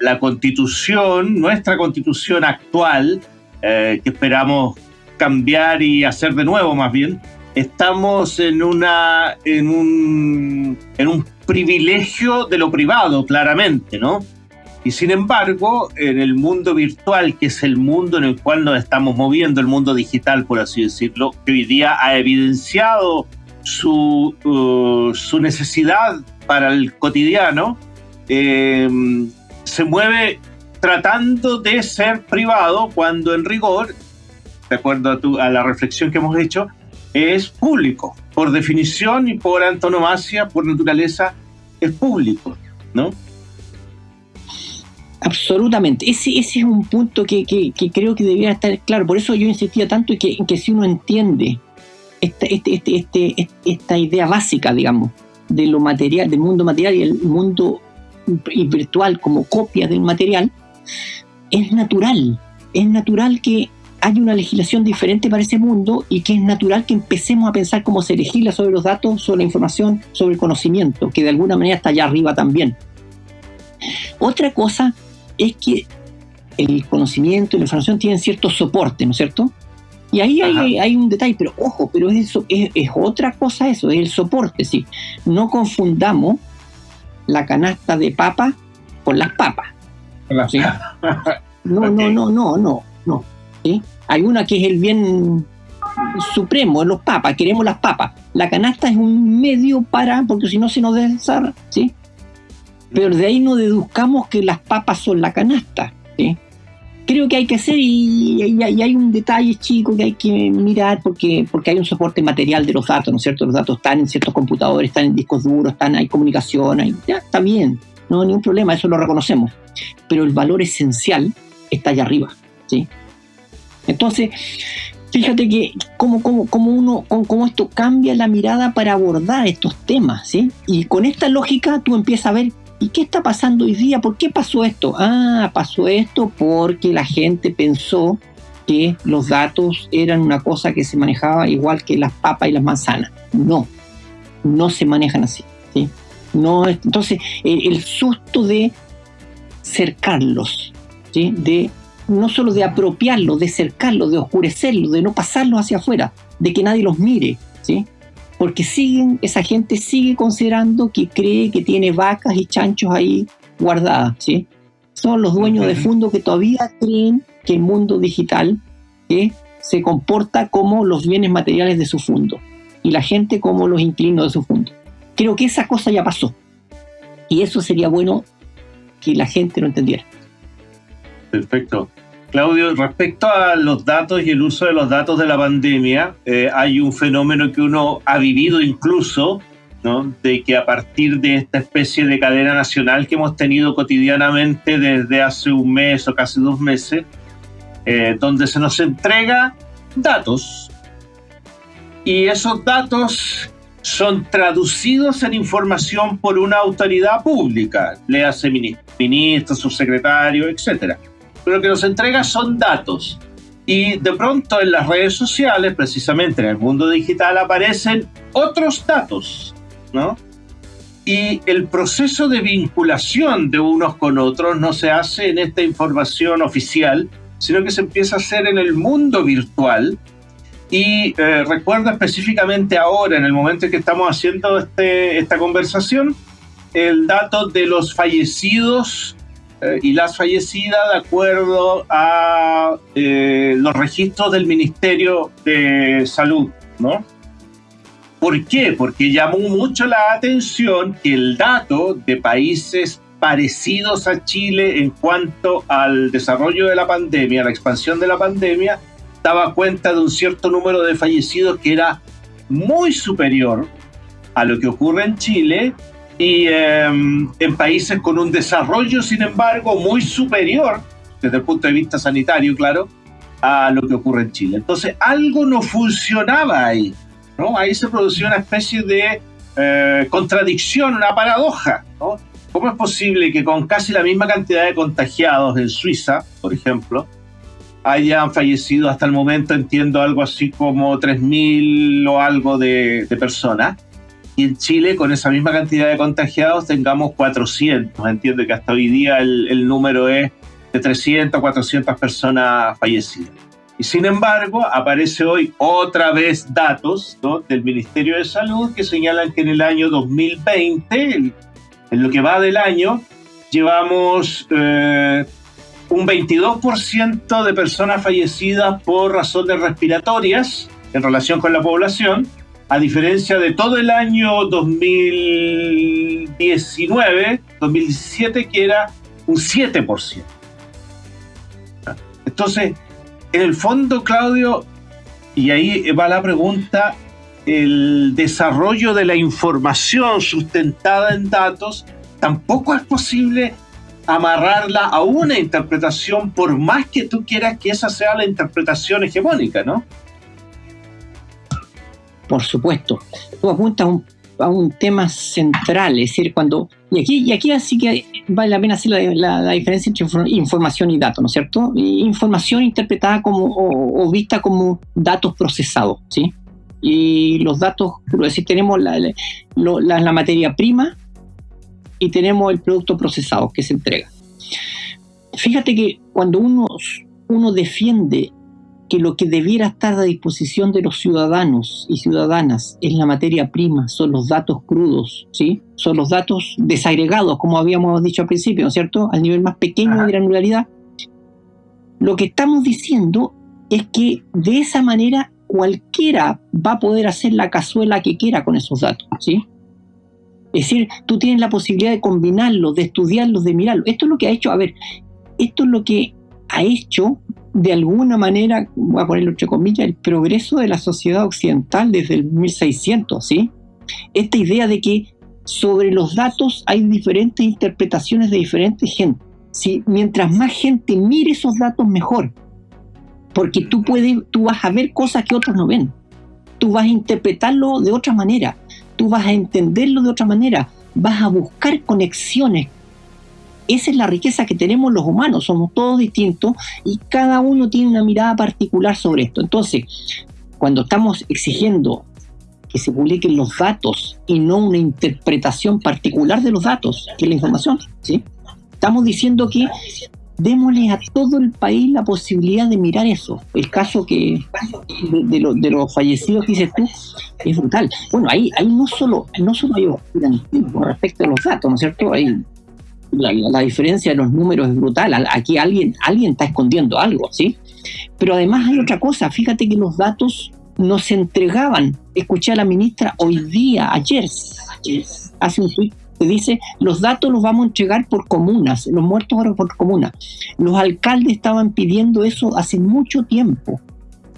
la, constitución, nuestra constitución actual, eh, que esperamos cambiar y hacer de nuevo más bien, estamos en, una, en, un, en un privilegio de lo privado, claramente, ¿no? Y sin embargo, en el mundo virtual, que es el mundo en el cual nos estamos moviendo, el mundo digital, por así decirlo, que hoy día ha evidenciado su, uh, su necesidad para el cotidiano, eh, se mueve tratando de ser privado cuando en rigor, de acuerdo a, tu, a la reflexión que hemos hecho, es público. Por definición y por antonomasia, por naturaleza, es público, ¿no? Absolutamente. Ese, ese es un punto que, que, creo que debería estar claro. Por eso yo insistía tanto en que, que si uno entiende esta, este, este, este, esta idea básica, digamos, de lo material, del mundo material y el mundo virtual como copia del material, es natural. Es natural que haya una legislación diferente para ese mundo y que es natural que empecemos a pensar cómo se legisla sobre los datos, sobre la información, sobre el conocimiento, que de alguna manera está allá arriba también. Otra cosa es que el conocimiento y la información tienen cierto soporte, ¿no es cierto? Y ahí hay, un detalle, pero ojo, pero eso, es, otra cosa eso, es el soporte, sí. No confundamos la canasta de papa con las papas. (laughs) No, no, no, no, no, no. Hay una que es el bien supremo, los papas, queremos las papas. La canasta es un medio para, porque si no se nos desarra, ¿sí? pero de ahí no deduzcamos que las papas son la canasta. Creo que hay que hacer y, hay un detalle chico que hay que mirar porque, porque hay un soporte material de los datos, ¿no es cierto? Los datos están en ciertos computadores, están en discos duros, están, hay comunicación, hay, ya está bien, no hay ningún problema, eso lo reconocemos. Pero el valor esencial está allá arriba. ¿sí? Entonces, fíjate que cómo, cómo, cómo uno, cómo, esto cambia la mirada para abordar estos temas, ¿sí? Y con esta lógica tú empiezas a ver ¿Y qué está pasando hoy día? ¿Por qué pasó esto? Ah, pasó esto porque la gente pensó que los datos eran una cosa que se manejaba igual que las papas y las manzanas. No, no se manejan así. ¿sí? No, entonces, el, susto de cercarlos, de no solo de apropiarlos, de cercarlos, de oscurecerlos, de no pasarlos hacia afuera, de que nadie los mire, ¿sí? Porque siguen, esa gente sigue considerando que cree que tiene vacas y chanchos ahí guardadas, ¿sí? Son los dueños de fondo que todavía creen que el mundo digital se comporta como los bienes materiales de su fondo y la gente como los inquilinos de su fondo. Creo que esa cosa ya pasó y eso sería bueno que la gente lo entendiera. Perfecto. Claudio, respecto a los datos y el uso de los datos de la pandemia, eh, hay un fenómeno que uno ha vivido incluso, ¿no? de que a partir de esta especie de cadena nacional que hemos tenido cotidianamente desde hace un mes o casi dos meses, eh, donde se nos entrega datos y esos datos son traducidos en información por una autoridad pública, le hace ministro, subsecretario, etcétera pero lo que nos entrega son datos. Y de pronto en las redes sociales, precisamente en el mundo digital, aparecen otros datos, ¿no? Y el proceso de vinculación de unos con otros no se hace en esta información oficial, sino que se empieza a hacer en el mundo virtual. Y eh, recuerdo específicamente ahora, en el momento en que estamos haciendo este, esta conversación, el dato de los fallecidos y las fallecidas de acuerdo a eh, los registros del Ministerio de Salud, ¿no? ¿Por qué? Porque llamó mucho la atención que el dato de países parecidos a Chile en cuanto al desarrollo de la pandemia, la expansión de la pandemia, daba cuenta de un cierto número de fallecidos que era muy superior a lo que ocurre en Chile y em, en países con un desarrollo, sin embargo, muy superior, desde el punto de vista sanitario, claro, a lo que ocurre en Chile. Entonces, algo no funcionaba ahí, ¿no? Ahí se producía una especie de eh, contradicción, una paradoja, ¿no? ¿Cómo es posible que con casi la misma cantidad de contagiados en Suiza, por ejemplo, hayan fallecido hasta el momento, entiendo, algo así como 3.000 o algo de, de personas? Y en Chile, con esa misma cantidad de contagiados, tengamos 400. Entiendo que hasta hoy día el, número es de 300 a 400 personas fallecidas. Y sin embargo, aparece hoy otra vez datos del Ministerio de Salud que señalan que en el año 2020, en lo que va del año, llevamos eh, un 22% de personas fallecidas por razones respiratorias en relación con la población, a diferencia de todo el año 2019, 2017, que era un 7%. Entonces, en el fondo, Claudio, y ahí va la pregunta, el desarrollo de la información sustentada en datos tampoco es posible amarrarla a una interpretación por más que tú quieras que esa sea la interpretación hegemónica, ¿no? Por supuesto. Tú apuntas a un, tema central, es decir, cuando... Y aquí, y aquí así que vale la pena hacer la, diferencia entre información y datos, ¿no es cierto? Información interpretada como o, vista como datos procesados, ¿sí? Y los datos, es decir, tenemos la, la materia prima y tenemos el producto procesado que se entrega. Fíjate que cuando uno, uno defiende que lo que debiera estar a disposición de los ciudadanos y ciudadanas es la materia prima, son los datos crudos, ¿sí? son los datos desagregados, como habíamos dicho al principio, ¿no es cierto? Al nivel más pequeño de granularidad. Lo que estamos diciendo es que de esa manera cualquiera va a poder hacer la cazuela que quiera con esos datos, ¿sí? Es decir, tú tienes la posibilidad de combinarlos, de estudiarlos, de mirarlos. Esto es lo que ha hecho, a ver, esto es lo que ha hecho de alguna manera, voy a ponerlo entre comillas, el progreso de la sociedad occidental desde el 1600, ¿sí? Esta idea de que sobre los datos hay diferentes interpretaciones de diferentes gente. ¿sí? Mientras más gente mire esos datos, mejor. Porque tú, puedes, tú vas a ver cosas que otros no ven. Tú vas a interpretarlo de otra manera tú vas a entenderlo de otra manera, vas a buscar conexiones. Esa es la riqueza que tenemos los humanos, somos todos distintos y cada uno tiene una mirada particular sobre esto. Entonces, cuando estamos exigiendo que se publiquen los datos y no una interpretación particular de los datos, que es la información, ¿sí? estamos diciendo que démosle a todo el país la posibilidad de mirar eso. El caso que de, los fallecidos que dices tú es brutal. Bueno, ahí, ahí no solo no solo respecto a los datos, ¿no es cierto? La, diferencia de los números es brutal. Aquí alguien, alguien está escondiendo algo, ¿sí? Pero además hay otra cosa. Fíjate que los datos no se entregaban. Escuché a la ministra hoy día, ayer, hace un tweet se dice, los datos los vamos a entregar por comunas, los muertos ahora por comunas. Los alcaldes estaban pidiendo eso hace mucho tiempo.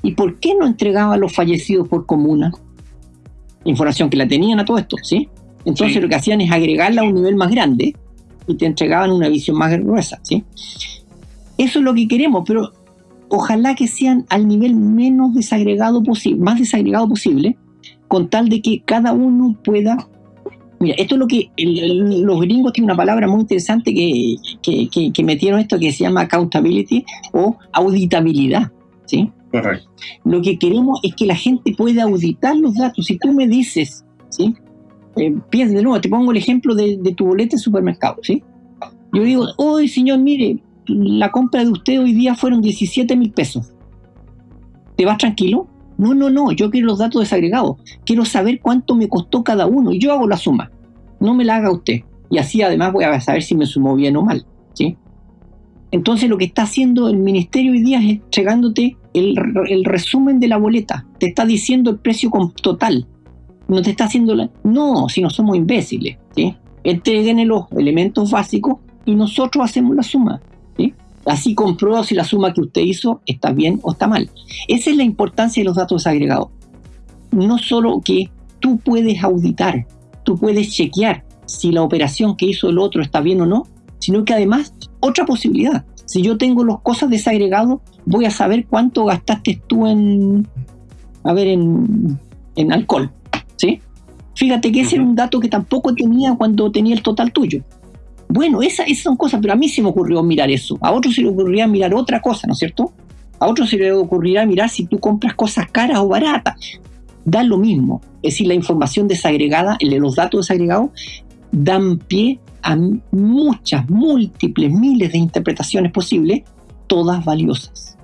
¿Y por qué no entregaban los fallecidos por comuna? Información que la tenían a todo esto, ¿sí? Entonces lo que hacían es agregarla a un nivel más grande y te entregaban una visión más gruesa, ¿sí? Eso es lo que queremos, pero ojalá que sean al nivel menos desagregado posible, más desagregado posible, con tal de que cada uno pueda Mira, esto es lo que los gringos tienen una palabra muy interesante que, que, metieron esto que se llama accountability o auditabilidad. ¿sí? Correcto. Lo que queremos es que la gente pueda auditar los datos. Si tú me dices, ¿sí? Eh, de nuevo, te pongo el ejemplo de, tu boleta de supermercado. ¿sí? Yo digo, hoy señor, mire, la compra de usted hoy día fueron 17 mil pesos. ¿Te vas tranquilo? No, no, no, yo quiero los datos desagregados. Quiero saber cuánto me costó cada uno yo hago la suma. No me la haga usted. Y así además voy a saber si me sumó bien o mal. ¿sí? Entonces lo que está haciendo el ministerio hoy día es entregándote el, resumen de la boleta. Te está diciendo el precio total. No te está haciendo la... No, si no somos imbéciles. ¿sí? Los elementos básicos y nosotros hacemos la suma. Así comprueba si la suma que usted hizo está bien o está mal. Esa es la importancia de los datos agregados. No solo que tú puedes auditar, tú puedes chequear si la operación que hizo el otro está bien o no, sino que además, otra posibilidad. Si yo tengo las cosas desagregadas, voy a saber cuánto gastaste tú en, a ver, en, en alcohol. Fíjate que ese era un dato que tampoco tenía cuando tenía el total tuyo. Bueno, esas, son cosas, pero a mí se me ocurrió mirar eso. A otros se le ocurriría mirar otra cosa, ¿no es cierto? A otros se le ocurrirá mirar si tú compras cosas caras o baratas. Da lo mismo. Es decir, la información desagregada, los datos desagregados, dan pie a muchas, múltiples, miles de interpretaciones posibles, todas valiosas.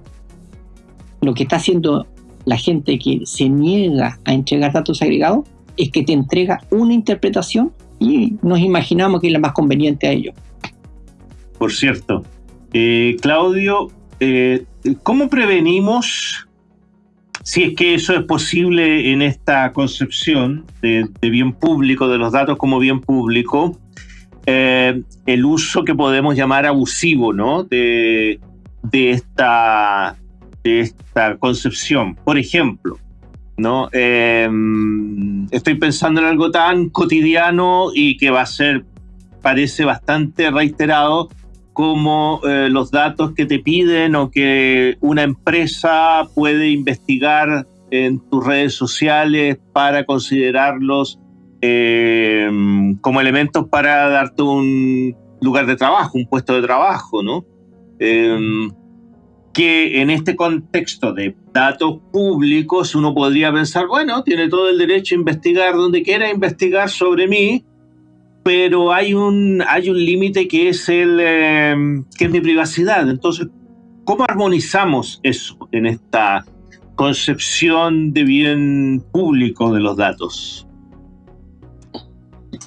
lo que está haciendo la gente que se niega a entregar datos agregados es que te entrega una interpretación y nos imaginamos que es la más conveniente a ellos. Por cierto, eh, Claudio, eh, ¿cómo prevenimos, si es que eso es posible en esta concepción de, bien público, de los datos como bien público, eh, el uso que podemos llamar abusivo ¿no? de, esta, de esta concepción? Por ejemplo, ¿no? estoy pensando en algo tan cotidiano y que va a ser, parece bastante reiterado, como eh, los datos que te piden o que una empresa puede investigar en tus redes sociales para considerarlos eh, como elementos para darte un lugar de trabajo, un puesto de trabajo, ¿no? Em, que en este contexto de datos públicos uno podría pensar, bueno, tiene todo el derecho a investigar donde quiera investigar sobre mí, pero hay un, hay un límite que es em, que es mi privacidad. Entonces, ¿cómo armonizamos eso en esta concepción de bien público de los datos?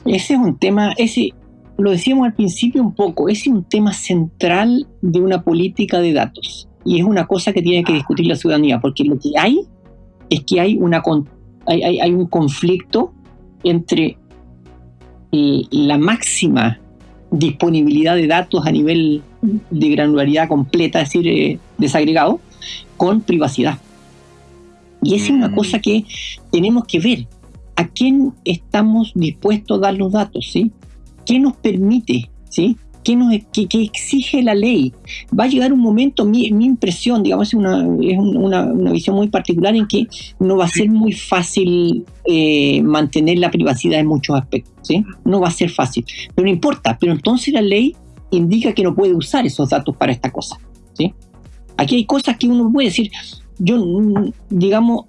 Ese es un tema, ese lo decíamos al principio un poco, ese es un tema central de una política de datos. Y es una cosa que tiene que discutir la ciudadanía, porque lo que hay es que hay, una, hay, hay un conflicto entre la máxima disponibilidad de datos a nivel de granularidad completa, es decir, eh, desagregado, con privacidad. Y esa es una mm. cosa que tenemos que ver. ¿A quién estamos dispuestos a dar los datos? ¿sí? ¿Qué nos permite? ¿sí? ¿Qué, nos, exige la ley? Va a llegar un momento, mi, impresión, digamos, es, una, es una, visión muy particular en que no va a ser muy fácil eh, mantener la privacidad en muchos aspectos, ¿sí? No va a ser fácil, pero no importa, pero entonces la ley indica que no puede usar esos datos para esta cosa, ¿sí? Aquí hay cosas que uno puede decir, yo, digamos,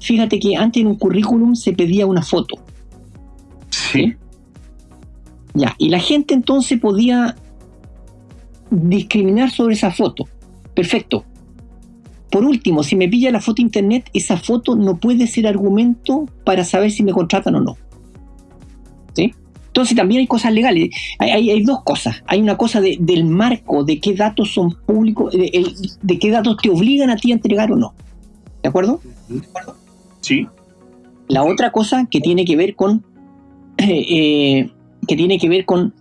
fíjate que antes en un currículum se pedía una foto, ¿sí? Ya, y la gente entonces podía discriminar sobre esa foto. Perfecto. Por último, si me pilla la foto internet, esa foto no puede ser argumento para saber si me contratan o no. ¿Sí? Entonces también hay cosas legales. Hay, dos cosas. Hay una cosa del marco, de qué datos son públicos, de, qué datos te obligan a ti a entregar o no. ¿De acuerdo? Sí. La otra cosa que tiene que ver con eh, eh, que tiene que ver con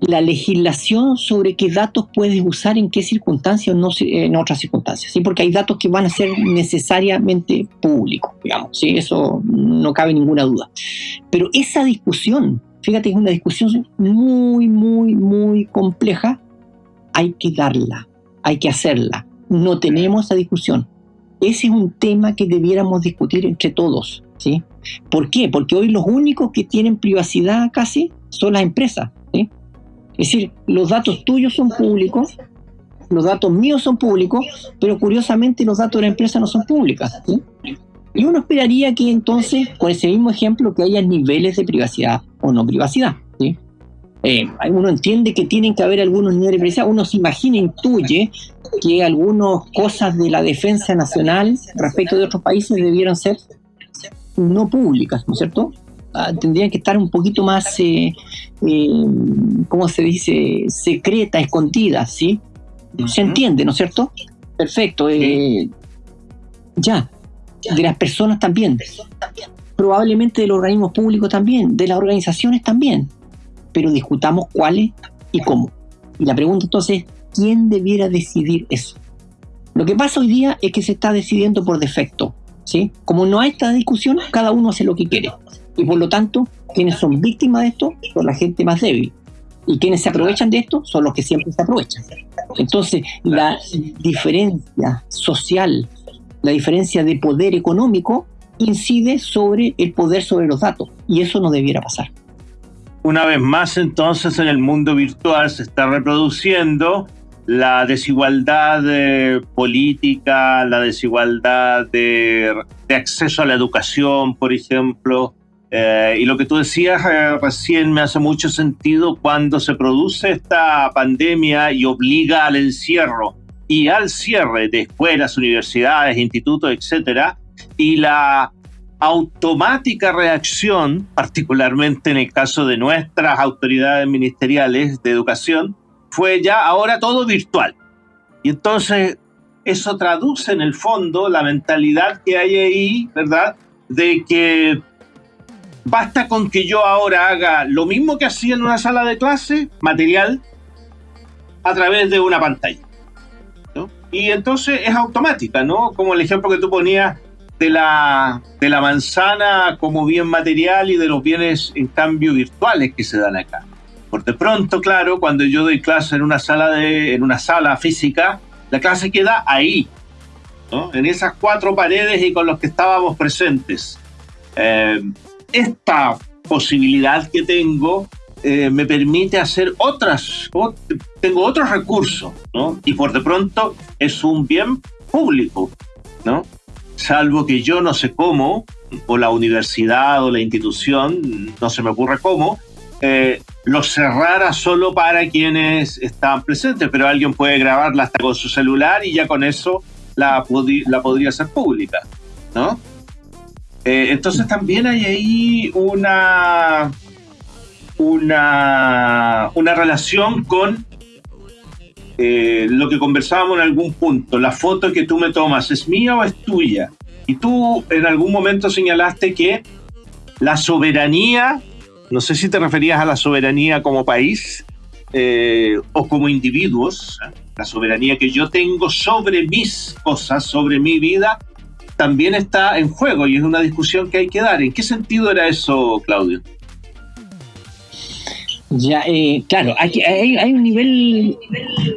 la legislación sobre qué datos puedes usar en qué circunstancias o no en otras circunstancias, ¿sí? porque hay datos que van a ser necesariamente públicos, digamos, ¿sí? eso no cabe ninguna duda. Pero esa discusión, fíjate, es una discusión muy, muy, muy compleja, hay que darla, hay que hacerla. No tenemos esa discusión. Ese es un tema que debiéramos discutir entre todos, ¿sí? ¿Por qué? Porque hoy los únicos que tienen privacidad casi son las empresas. Es decir, los datos tuyos son públicos, los datos míos son públicos, pero curiosamente los datos de la empresa no son públicas. Y uno esperaría que entonces, con ese mismo ejemplo, que haya niveles de privacidad o no privacidad. Eh, uno entiende que tienen que haber algunos niveles de privacidad, uno se imagina, intuye que algunas cosas de la defensa nacional respecto de otros países debieran ser no públicas, ¿no es cierto? Ah, tendrían que estar un poquito más, eh, eh, ¿cómo se dice?, secreta, escondida, ¿sí? Se entiende, ¿no es cierto? Perfecto. Eh, ya, de las personas también. Probablemente de los organismos públicos también, de las organizaciones también. Pero discutamos cuáles y cómo. Y la pregunta entonces es, ¿quién debiera decidir eso? Lo que pasa hoy día es que se está decidiendo por defecto. Como no hay esta discusión, cada uno hace lo que quiere. Y por lo tanto, quienes son víctimas de esto son la gente más débil. Y quienes se aprovechan de esto son los que siempre se aprovechan. Entonces, la diferencia social, la diferencia de poder económico, incide sobre el poder sobre los datos. Y eso no debiera pasar. Una vez más, entonces, en el mundo virtual se está reproduciendo la desigualdad eh, política, la desigualdad de, acceso a la educación, por ejemplo. Eh, y lo que tú decías eh, recién me hace mucho sentido cuando se produce esta pandemia y obliga al encierro y al cierre de escuelas, universidades, institutos, etcétera, y la automática reacción, particularmente en el caso de nuestras autoridades ministeriales de educación, fue ya ahora todo virtual. Y entonces eso traduce en el fondo la mentalidad que hay ahí, ¿verdad? De que basta con que yo ahora haga lo mismo que hacía en una sala de clase, material, a través de una pantalla. Y entonces es automática, ¿no? Como el ejemplo que tú ponías de la, de la manzana como bien material y de los bienes en cambio virtuales que se dan acá. Por de pronto, claro, cuando yo doy clase en una sala, de, en una sala física, la clase queda ahí, ¿no? en esas cuatro paredes y con los que estábamos presentes. Eh, esta posibilidad que tengo eh, me permite hacer otras, tengo otros recursos, ¿no? Y por de pronto es un bien público, ¿no? salvo que yo no sé cómo, o la universidad o la institución, no se me ocurre cómo, eh, lo cerrara solo para quienes estaban presentes, pero alguien puede grabarla hasta con su celular y ya con eso la, podría hacer pública, ¿no? Eh, entonces también hay ahí una, una, una relación con eh, lo que conversábamos en algún punto, la foto que tú me tomas, ¿es mía o es tuya? Y tú en algún momento señalaste que la soberanía, no sé si te referías a la soberanía como país eh, o como individuos, ¿eh? la soberanía que yo tengo sobre mis cosas, sobre mi vida, también está en juego y es una discusión que hay que dar. ¿En qué sentido era eso, Claudio? Ya, eh, claro, hay, hay, un nivel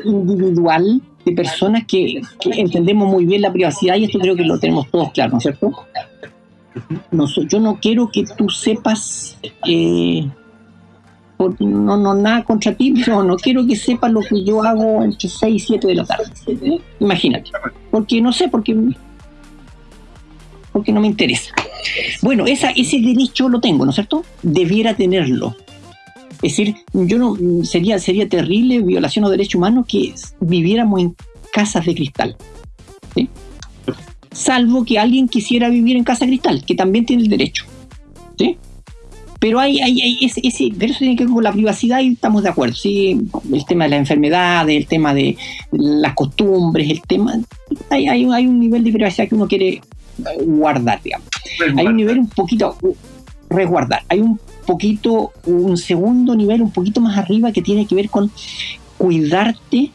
individual de personas que, entendemos muy bien la privacidad y esto creo que lo tenemos todos claro, ¿no es cierto? Yo no quiero que tú sepas, eh, no, nada contra ti, pero no quiero que sepas lo que yo hago entre 6 y 7 de la tarde. Imagínate. Porque no sé, porque, porque no me interesa. Bueno, ese derecho lo tengo, ¿no es cierto? Debiera tenerlo. Es decir, yo no sería, sería terrible violación de derechos humanos que viviéramos en casas de cristal. Salvo que alguien quisiera vivir en casa cristal, que también tiene el derecho. ¿sí? Pero hay, hay, ese, ese, pero eso tiene que ver con la privacidad y estamos de acuerdo. ¿sí? El tema de la enfermedad, el tema de las costumbres, el tema. Hay, hay, hay un nivel de privacidad que uno quiere guardar, digamos. Hay un nivel un poquito resguardar. Hay un poquito, un segundo nivel un poquito más arriba que tiene que ver con cuidarte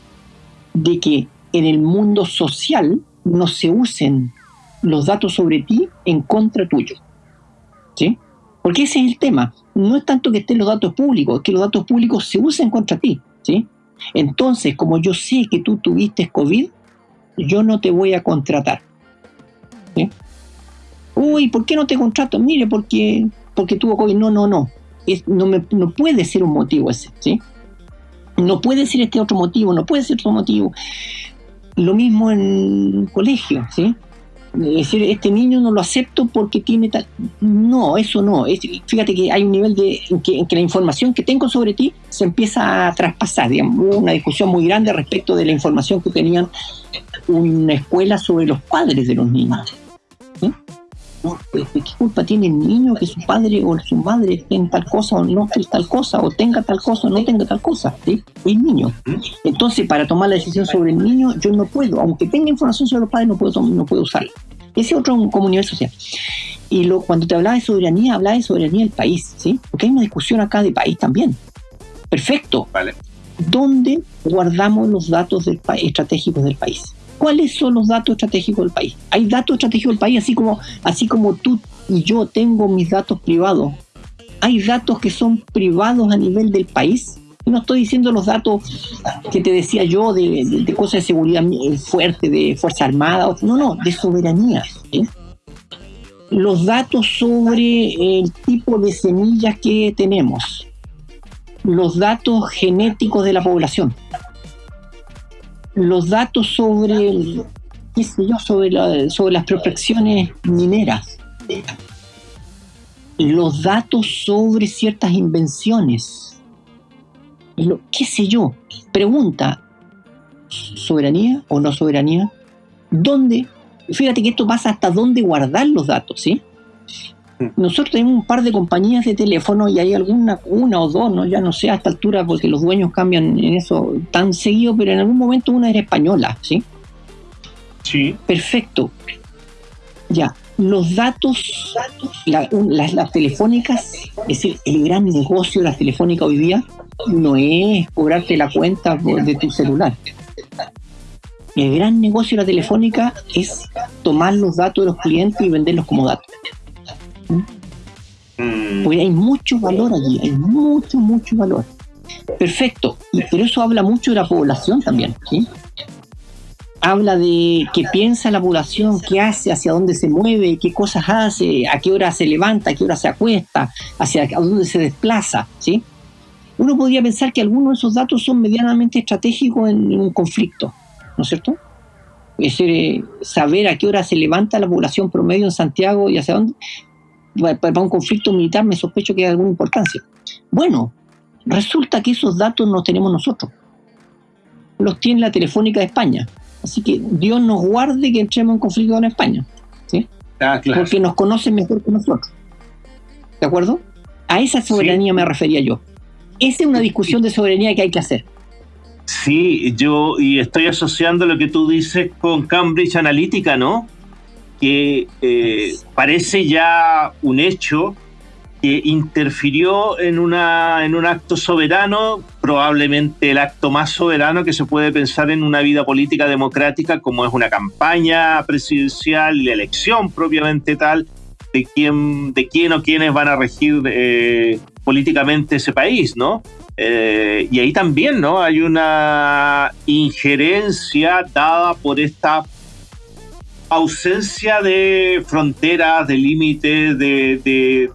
de que en el mundo social no se usen los datos sobre ti en contra tuyo. ¿Sí? Porque ese es el tema. No es tanto que estén los datos públicos, es que los datos públicos se usen contra ti. ¿sí? Entonces, como yo sé que tú tuviste COVID, yo no te voy a contratar. Uy, ¿por qué no te contrato? Mire, porque porque tuvo COVID. No, no, no. No, no puede ser un motivo ese, ¿sí? No puede ser este otro motivo, no puede ser otro motivo. Lo mismo en colegio, ¿sí? Es decir, este niño no lo acepto porque tiene tal... No, eso no. Es, fíjate que hay un nivel de, en que, la información que tengo sobre ti se empieza a traspasar. Digamos, una discusión muy grande respecto de la información que tenían una escuela sobre los padres de los niños. ¿sí? ¿Qué culpa tiene el niño que su padre o su madre tenga tal cosa o no tal cosa, o tenga tal cosa o no tenga tal cosa? ¿sí? El niño. Entonces, para tomar la decisión sobre el niño, yo no puedo, aunque tenga información sobre los padres, no puedo, no puedo usarla. Ese otro como nivel social. Y lo, cuando te hablaba de soberanía, hablaba de soberanía del país, ¿sí? Porque hay una discusión acá de país también. Perfecto. Vale. ¿Dónde guardamos los datos del estratégicos del país? Cuáles son los datos estratégicos del país. Hay datos estratégicos del país, así como, así como tú y yo tengo mis datos privados. Hay datos que son privados a nivel del país. No estoy diciendo los datos que te decía yo de, cosas de seguridad fuerte, de Fuerza Armada. No, no, de soberanía. Los datos sobre el tipo de semillas que tenemos. Los datos genéticos de la población los datos sobre, qué sé yo, sobre, sobre las prospecciones mineras, los datos sobre ciertas invenciones, lo, qué sé yo, pregunta, soberanía o no soberanía? ¿Dónde? Fíjate que esto pasa hasta dónde guardar los datos, ¿sí? Nosotros tenemos un par de compañías de teléfono y hay alguna, una o dos, ¿no? ya no sé a esta altura porque los dueños cambian en eso tan seguido, pero en algún momento una era española, ¿sí? Sí. Perfecto. Ya, los datos, las, telefónicas, es decir, el gran negocio de las telefónicas hoy día no es cobrarte la cuenta de tu celular. El gran negocio de la telefónica es tomar los datos de los clientes y venderlos como datos. Mm. Porque hay mucho valor allí, hay mucho, mucho valor. Perfecto, pero eso habla mucho de la población también. ¿sí? habla de qué piensa la población, qué hace, hacia dónde se mueve, qué cosas hace, a qué hora se levanta, a qué hora se acuesta, hacia dónde se desplaza, ¿sí? Uno podría pensar que algunos de esos datos son medianamente estratégicos en, un conflicto, ¿no es cierto? Es decir, eh, saber a qué hora se levanta la población promedio en Santiago y hacia dónde, para un conflicto militar me sospecho que hay alguna importancia. Bueno, resulta que esos datos no tenemos nosotros. Los tiene la Telefónica de España. Así que Dios nos guarde que entremos en conflicto con España. ¿sí? Ah, Porque nos conocen mejor que nosotros. ¿De acuerdo? A esa soberanía me refería yo. Esa es una discusión de soberanía que hay que hacer. Sí, yo y estoy asociando lo que tú dices con Cambridge Analytica, ¿no? Que eh, parece ya un hecho que interfirió en, una, en un acto soberano, probablemente el acto más soberano que se puede pensar en una vida política democrática, como es una campaña presidencial la elección propiamente tal de quién, de quién o quiénes van a regir eh, políticamente ese país, ¿no? Eh, y ahí también, ¿no? Hay una injerencia dada por esta ausencia de fronteras, de límites, de,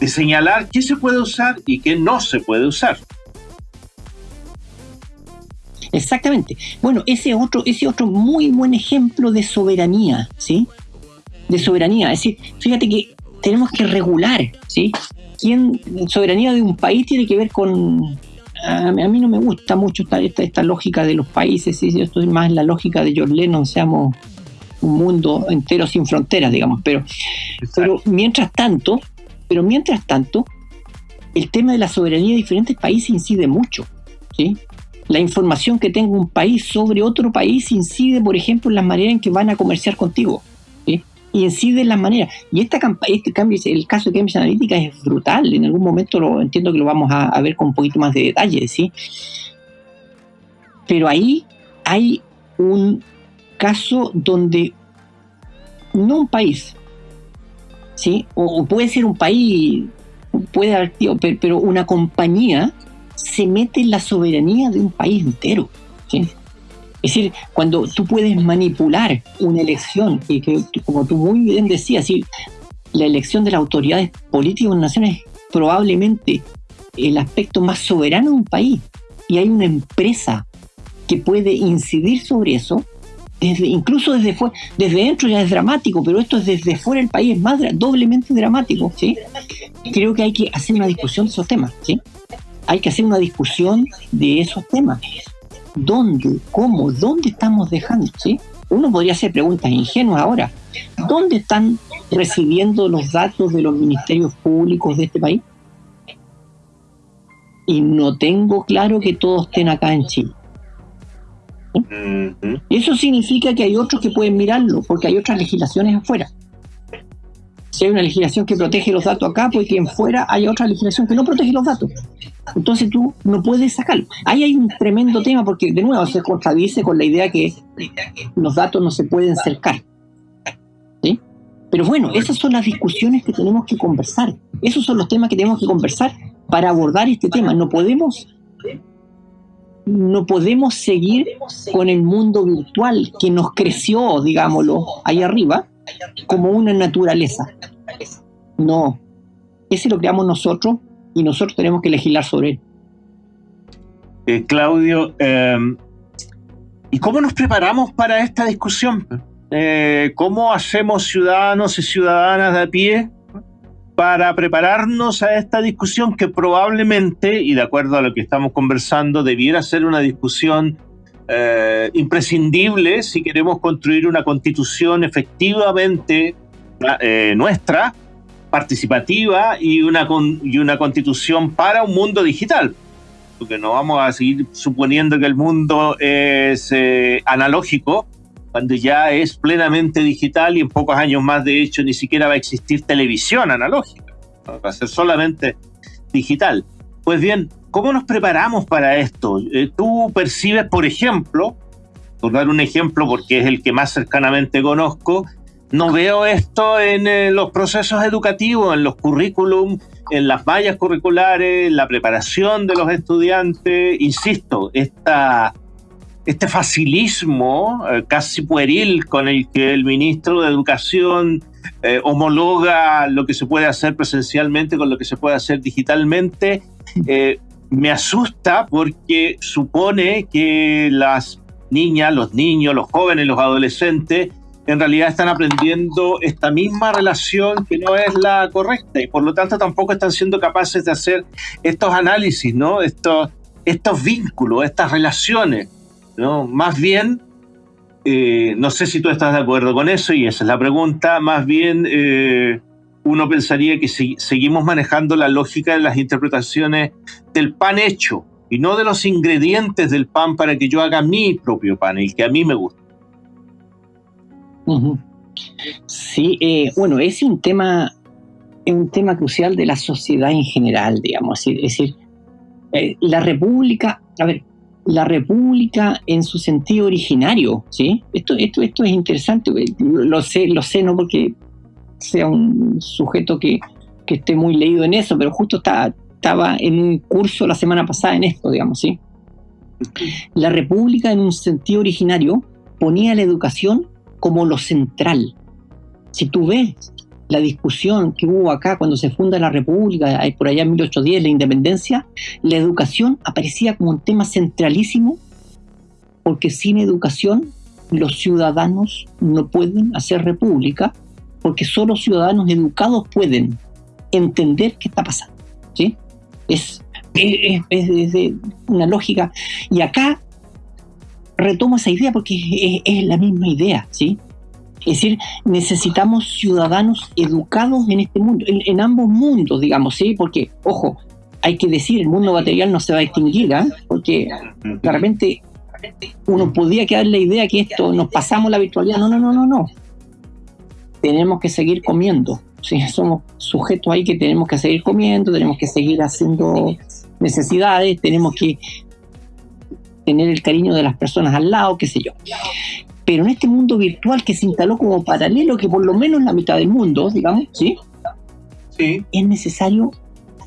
de señalar qué se puede usar y qué no se puede usar. Exactamente. Bueno, ese otro, ese otro muy buen ejemplo de soberanía, ¿sí? De soberanía. Es decir, fíjate que tenemos que regular, ¿sí? ¿Quién, soberanía de un país tiene que ver con... A, mí no me gusta mucho esta, esta, lógica de los países, ¿sí? yo estoy más en la lógica de George Lennon, seamos un mundo entero sin fronteras, digamos. Pero, pero mientras tanto, pero mientras tanto, el tema de la soberanía de diferentes países incide mucho. ¿sí? La información que tenga un país sobre otro país incide, por ejemplo, en las maneras en que van a comerciar contigo. ¿sí? Y incide en las maneras. Y esta este cambio, el caso de Cambridge Analytica es brutal. En algún momento lo entiendo que lo vamos a, a ver con un poquito más de detalle. ¿sí? Pero ahí hay un caso donde no un país, ¿sí? O, puede ser un país, puede pero una compañía se mete en la soberanía de un país entero. Es decir, cuando tú puedes manipular una elección, y que, como tú muy bien decías, la elección de las autoridades políticas de una nación es probablemente el aspecto más soberano de un país. Y hay una empresa que puede incidir sobre eso incluso desde fuera, desde dentro ya es dramático, pero esto es desde fuera del país, es más doblemente dramático, ¿sí? Creo que hay que hacer una discusión de esos temas, ¿sí? Hay que hacer una discusión de esos temas. ¿Dónde? ¿Cómo? ¿Dónde estamos dejando? ¿sí? Uno podría hacer preguntas ingenuas ahora. ¿Dónde están recibiendo los datos de los ministerios públicos de este país? Y no tengo claro que todos estén acá en Chile. Eso significa que hay otros que pueden mirarlo, porque hay otras legislaciones afuera. Si hay una legislación que protege los datos acá, pues en fuera hay otra legislación que no protege los datos. Entonces tú no puedes sacarlo. Ahí hay un tremendo tema porque de nuevo se contradice con la idea que los datos no se pueden cercar. ¿Sí? Pero bueno, esas son las discusiones que tenemos que conversar. Esos son los temas que tenemos que conversar para abordar este tema. No podemos no podemos seguir con el mundo virtual que nos creció, digámoslo, ahí arriba, como una naturaleza. No, ese lo creamos nosotros y nosotros tenemos que legislar sobre él. Eh, Claudio, em, ¿y cómo nos preparamos para esta discusión? Eh, ¿Cómo hacemos ciudadanos y ciudadanas de a pie para prepararnos a esta discusión que probablemente, y de acuerdo a lo que estamos conversando, debiera ser una discusión eh, imprescindible si queremos construir una constitución efectivamente eh, nuestra, participativa y una, y una constitución para un mundo digital. Porque no vamos a seguir suponiendo que el mundo es eh, analógico cuando ya es plenamente digital y en pocos años más, de hecho, ni siquiera va a existir televisión analógica. Va a ser solamente digital. Pues bien, ¿cómo nos preparamos para esto? Eh, tú percibes, por ejemplo, por dar un ejemplo porque es el que más cercanamente conozco, no veo esto en eh, los procesos educativos, en los currículum, en las vallas curriculares, en la preparación de los estudiantes. Insisto, esta, este facilismo eh, casi pueril con el que el ministro de Educación eh, homologa lo que se puede hacer presencialmente con lo que se puede hacer digitalmente, me asusta porque supone que las niñas, los niños, los jóvenes, los adolescentes, en realidad están aprendiendo esta misma relación que no es la correcta y por lo tanto tampoco están siendo capaces de hacer estos análisis, ¿no? Estos vínculos, estas relaciones, ¿no? Más bien, eh, no sé si tú estás de acuerdo con eso y esa es la pregunta, más bien eh, uno pensaría que si seguimos manejando la lógica de las interpretaciones del pan hecho y no de los ingredientes del pan para que yo haga mi propio pan, el que a mí me gusta. Sí, eh, bueno, es un tema, es un tema crucial de la sociedad en general, digamos. Es decir, eh, la república, a ver, la república en su sentido originario, ¿sí? Esto, esto, esto es interesante, lo sé, lo sé, no porque sea un sujeto que, que esté muy leído en eso, pero justo está, estaba en un curso la semana pasada en esto, digamos, ¿sí? La república en un sentido originario ponía la educación como lo central. Si tú ves la discusión que hubo acá cuando se funda la República, por allá en 1810, la independencia, la educación aparecía como un tema centralísimo, porque sin educación los ciudadanos no pueden hacer república, porque solo ciudadanos educados pueden entender qué está pasando. ¿sí? Es, es, es, una lógica. Y acá retomo esa idea porque es, la misma idea, ¿sí? Es decir, necesitamos ciudadanos educados en este mundo, en, ambos mundos, digamos, ¿sí? Porque, ojo, hay que decir, el mundo material no se va a extinguir, ¿ah? Porque de repente uno podría quedar la idea que esto nos pasamos la virtualidad. No, no, no, no, no. Tenemos que seguir comiendo. Somos sujetos ahí que tenemos que seguir comiendo, tenemos que seguir haciendo necesidades, tenemos que tener el cariño de las personas al lado, qué sé yo. Pero en este mundo virtual que se instaló como paralelo, que por lo menos la mitad del mundo, digamos, ¿sí? Sí. Es necesario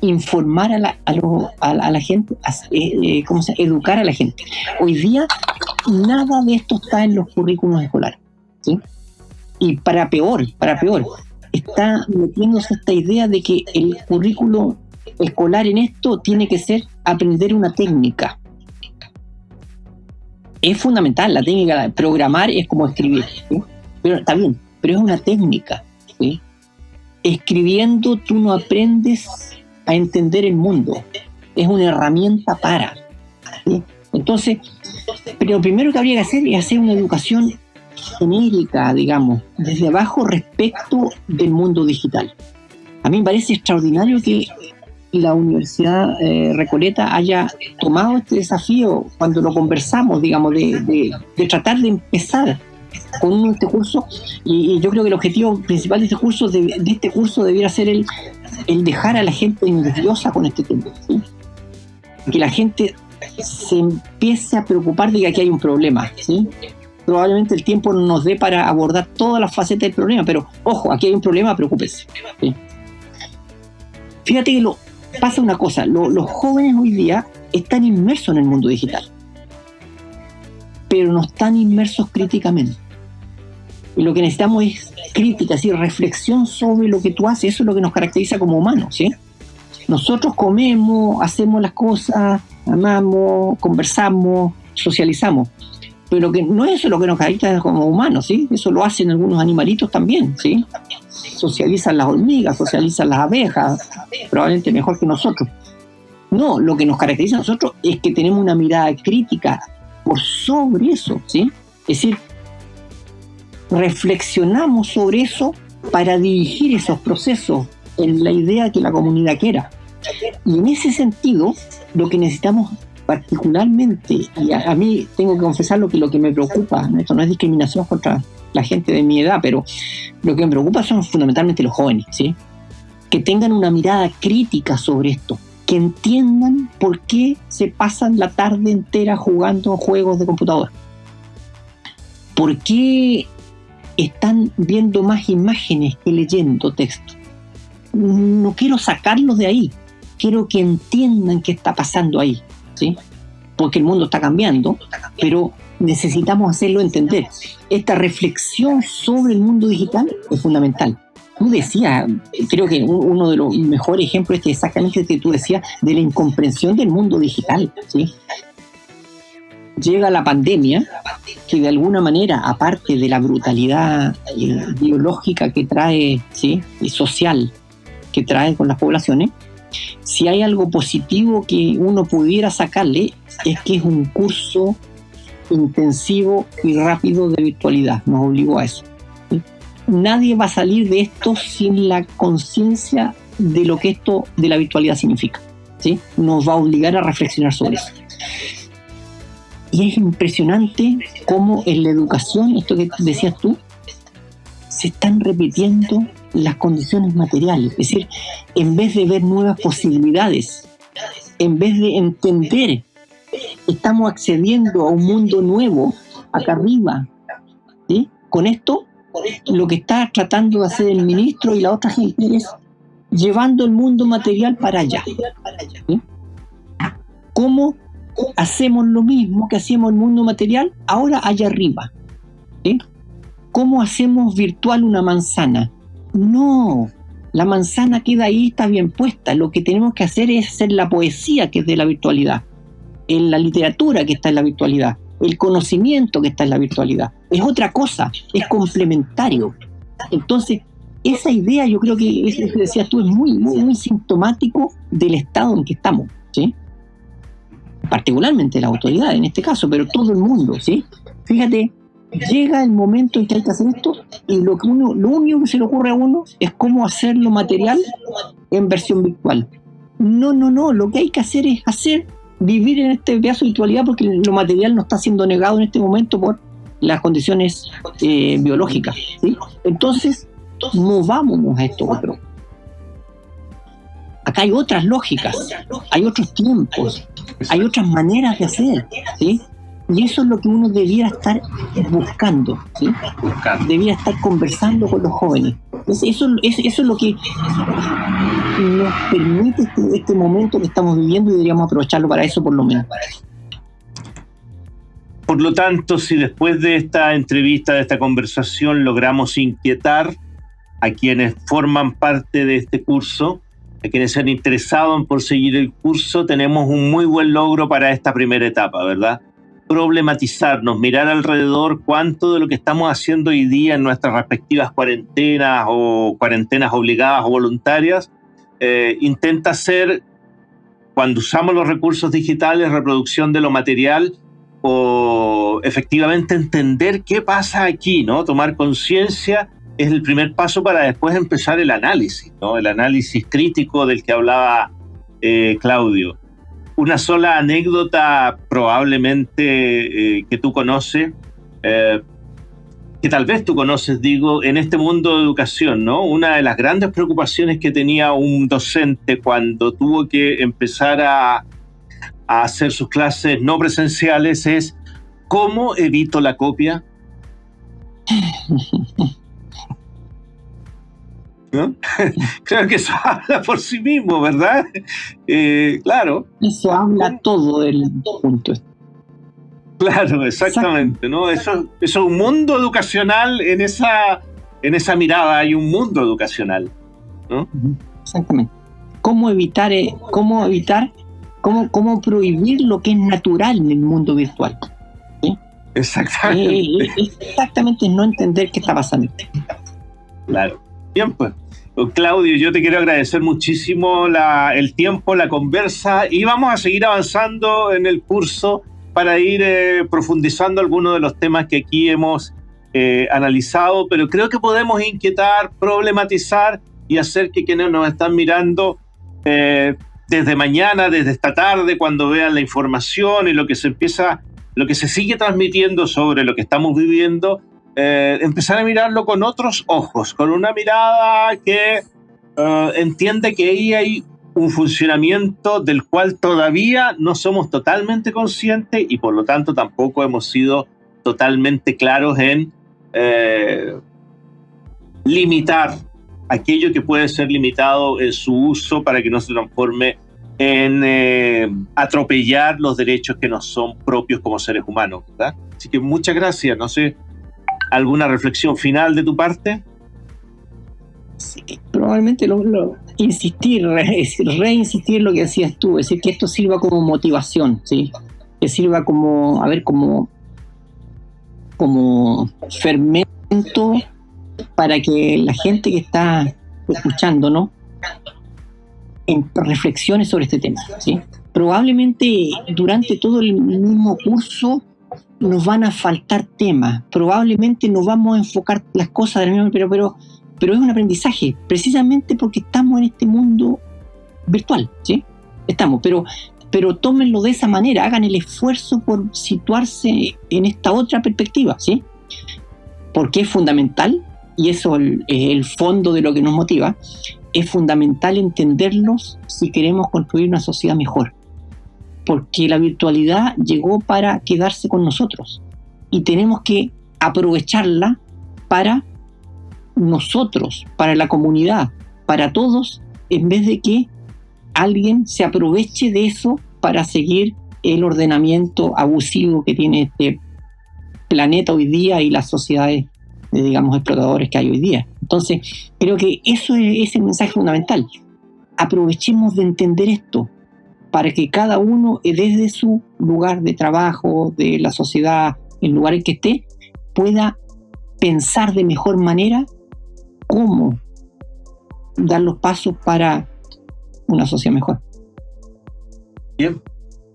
informar a la, a, la gente, eh, eh, ¿cómo se educar a la gente. Hoy día nada de esto está en los currículos escolares. ¿sí? Y para peor, para peor, está metiéndose esta idea de que el currículo escolar en esto tiene que ser aprender una técnica es fundamental, la técnica programar es como escribir, pero está bien, pero es una técnica. Escribiendo tú no aprendes a entender el mundo, es una herramienta para. Entonces, pero lo primero que habría que hacer es hacer una educación genérica, digamos, desde abajo respecto del mundo digital. A mí me parece extraordinario que la Universidad eh, Recoleta haya tomado este desafío cuando lo conversamos, digamos, de, tratar de empezar con este curso. Y, yo creo que el objetivo principal de este curso de, este curso debiera ser el, dejar a la gente nerviosa con este tema que la gente se empiece a preocupar de que aquí hay un problema probablemente el tiempo no nos dé para abordar todas las facetas del problema pero ojo, aquí hay un problema, preocúpese fíjate que lo, pasa una cosa, los jóvenes hoy día están inmersos en el mundo digital, pero no están inmersos críticamente. Y lo que necesitamos es crítica, es reflexión sobre lo que tú haces, eso es lo que nos caracteriza como humanos, ¿sí? Nosotros comemos, hacemos las cosas, amamos, conversamos, socializamos, pero que no es eso lo que nos caracteriza como humanos, ¿sí? Eso lo hacen algunos animalitos también, ¿sí? Socializan las hormigas, socializan las abejas, probablemente mejor que nosotros. No, lo que nos caracteriza a nosotros es que tenemos una mirada crítica por sobre eso, ¿sí? Es decir, reflexionamos sobre eso para dirigir esos procesos en la idea que la comunidad quiera. Y en ese sentido, lo que necesitamos particularmente, y a, mí tengo que confesarlo que lo que me preocupa, esto no es discriminación contra la gente de mi edad, pero lo que me preocupa son fundamentalmente los jóvenes, ¿sí? Que tengan una mirada crítica sobre esto, que entiendan por qué se pasan la tarde entera jugando juegos de computador. ¿Por qué están viendo más imágenes que leyendo texto? No quiero sacarlos de ahí, quiero que entiendan qué está pasando ahí, ¿sí? Porque el mundo está cambiando, pero necesitamos hacerlo entender. Esta reflexión sobre el mundo digital es fundamental. Tú decías, creo que uno de los mejores ejemplos es exactamente que tú decías de la incomprensión del mundo digital. ¿sí? Llega la pandemia, que de alguna manera, aparte de la brutalidad eh, biológica que trae ¿sí? y social que trae con las poblaciones, si hay algo positivo que uno pudiera sacarle es que es un curso intensivo y rápido de virtualidad, nos obligó a eso. Nadie va a salir de esto sin la conciencia de lo que esto de la virtualidad significa. ¿sí? Nos va a obligar a reflexionar sobre eso. Y es impresionante cómo en la educación, esto que decías tú, se están repitiendo las condiciones materiales. Es decir, en vez de ver nuevas posibilidades, en vez de entender estamos accediendo a un mundo nuevo acá arriba. ¿sí? Con esto, lo que está tratando de hacer el ministro y la otra gente es llevando el mundo material para allá. ¿Cómo hacemos lo mismo que hacíamos el mundo material ahora allá arriba? ¿Cómo hacemos virtual una manzana? No, la manzana queda ahí, está bien puesta. Lo que tenemos que hacer es hacer la poesía que es de la virtualidad en la literatura que está en la virtualidad, el conocimiento que está en la virtualidad. Es otra cosa, es complementario. Entonces, esa idea yo creo que, es, que decías tú, es muy, muy, muy sintomático del estado en que estamos, ¿sí? Particularmente la autoridad en este caso, pero todo el mundo, ¿sí? Fíjate, llega el momento en que hay que hacer esto y lo, que uno, lo único que se le ocurre a uno es cómo hacerlo material en versión virtual. No, no, no, lo que hay que hacer es hacer vivir en este pedazo de virtualidad porque lo material no está siendo negado en este momento por las condiciones eh, biológicas. ¿sí? Entonces, movámonos a esto otro. Acá hay otras lógicas, hay otros tiempos, hay otras maneras de hacer. ¿sí? Y eso es lo que uno debiera estar buscando, ¿sí? Debiera estar conversando con los jóvenes. Eso, eso, eso es lo que nos permite este, este, momento que estamos viviendo y deberíamos aprovecharlo para eso por lo menos. Por lo tanto, si después de esta entrevista, de esta conversación, logramos inquietar a quienes forman parte de este curso, a quienes se han interesado en por seguir el curso, tenemos un muy buen logro para esta primera etapa, ¿verdad? Problematizarnos, mirar alrededor cuánto de lo que estamos haciendo hoy día en nuestras respectivas cuarentenas o cuarentenas obligadas o voluntarias, eh, intenta ser, cuando usamos los recursos digitales, reproducción de lo material o efectivamente entender qué pasa aquí, ¿no? Tomar conciencia es el primer paso para después empezar el análisis, ¿no? El análisis crítico del que hablaba eh, Claudio una sola anécdota probablemente eh, que tú conoces, eh, que tal vez tú conoces, digo, en este mundo de educación, ¿no? Una de las grandes preocupaciones que tenía un docente cuando tuvo que empezar a, a hacer sus clases no presenciales es ¿cómo evito la copia? (laughs) Creo (laughs) que eso (laughs) habla por sí mismo, ¿verdad? Eh, claro. Eso habla todo del punto. Claro, exactamente, ¿no? Eso, es un mundo educacional en esa, en esa mirada, hay un mundo educacional, ¿no? Exactamente. ¿Cómo evitar, eh, cómo evitar, cómo, cómo prohibir lo que es natural en el mundo virtual? Exactamente. Eh, exactamente no entender qué está pasando. Claro. Bien, pues. Claudio, yo te quiero agradecer muchísimo el tiempo, la conversa y vamos a seguir avanzando en el curso para ir eh, profundizando algunos de los temas que aquí hemos eh, analizado, pero creo que podemos inquietar, problematizar y hacer que quienes nos están mirando eh, desde mañana, desde esta tarde, cuando vean la información y lo que se empieza, lo que se sigue transmitiendo sobre lo que estamos viviendo, empezar a mirarlo con otros ojos, con una mirada que entiende que ahí hay un funcionamiento del cual todavía no somos totalmente conscientes y por lo tanto tampoco hemos sido totalmente claros en eh, limitar aquello que puede ser limitado en su uso para que no se transforme en eh, atropellar los derechos que nos son propios como seres humanos. Así que muchas gracias. No sé, ¿alguna reflexión final de tu parte? Probablemente lo, insistir, reinsistir lo que decías tú, es decir, que esto sirva como motivación, ¿sí? que sirva como, a ver, como, como fermento para que la gente que está escuchando, ¿no? En reflexiones sobre este tema. ¿sí? Probablemente durante todo el mismo curso nos van a faltar temas, probablemente nos vamos a enfocar las cosas del mismo, pero, pero pero es un aprendizaje, precisamente porque estamos en este mundo virtual, ¿sí? Estamos, pero, pero tómenlo de esa manera, hagan el esfuerzo por situarse en esta otra perspectiva, ¿sí? Porque es fundamental, y eso es el fondo de lo que nos motiva, es fundamental entenderlos si queremos construir una sociedad mejor. Porque la virtualidad llegó para quedarse con nosotros y tenemos que aprovecharla para nosotros, para la comunidad, para todos, en vez de que alguien se aproveche de eso para seguir el ordenamiento abusivo que tiene este planeta hoy día y las sociedades, de, digamos, explotadores que hay hoy día. Entonces, creo que eso es, el mensaje fundamental. Aprovechemos de entender esto para que cada uno, desde su lugar de trabajo, de la sociedad, el lugar en que esté, pueda pensar de mejor manera cómo dar los pasos para una sociedad mejor. Bien.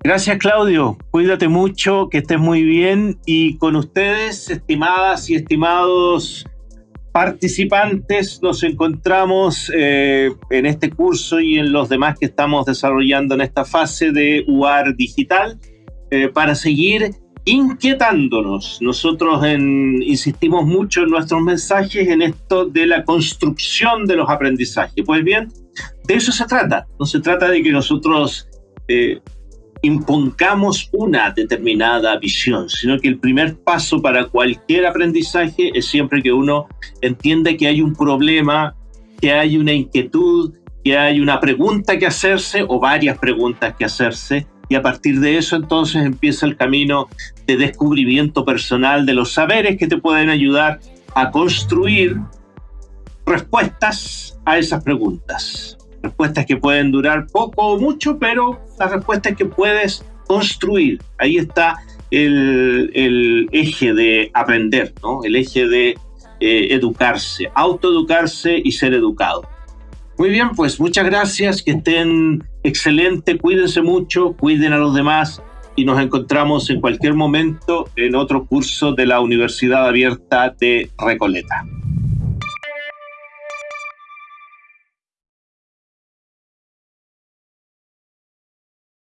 Gracias Claudio, cuídate mucho, que estés muy bien y con ustedes, estimadas y estimados participantes, nos encontramos eh, en este curso y en los demás que estamos desarrollando en esta fase de UAR Digital eh, para seguir inquietándonos. Nosotros insistimos mucho en nuestros mensajes en esto de la construcción de los aprendizajes. Pues bien, de eso se trata. No se trata de que nosotros eh, impongamos una determinada visión, sino que el primer paso para cualquier aprendizaje es siempre que uno entiende que hay un problema, que hay una inquietud, que hay una pregunta que hacerse o varias preguntas que hacerse y a partir de eso entonces empieza el camino de descubrimiento personal de los saberes que te pueden ayudar a construir respuestas a esas preguntas. Respuestas que pueden durar poco o mucho, pero las respuestas que puedes construir. Ahí está el, eje de aprender, ¿no? el eje de eh, educarse, autoeducarse y ser educado. Muy bien, pues muchas gracias, que estén excelente, cuídense mucho, cuiden a los demás y nos encontramos en cualquier momento en otro curso de la Universidad Abierta de Recoleta.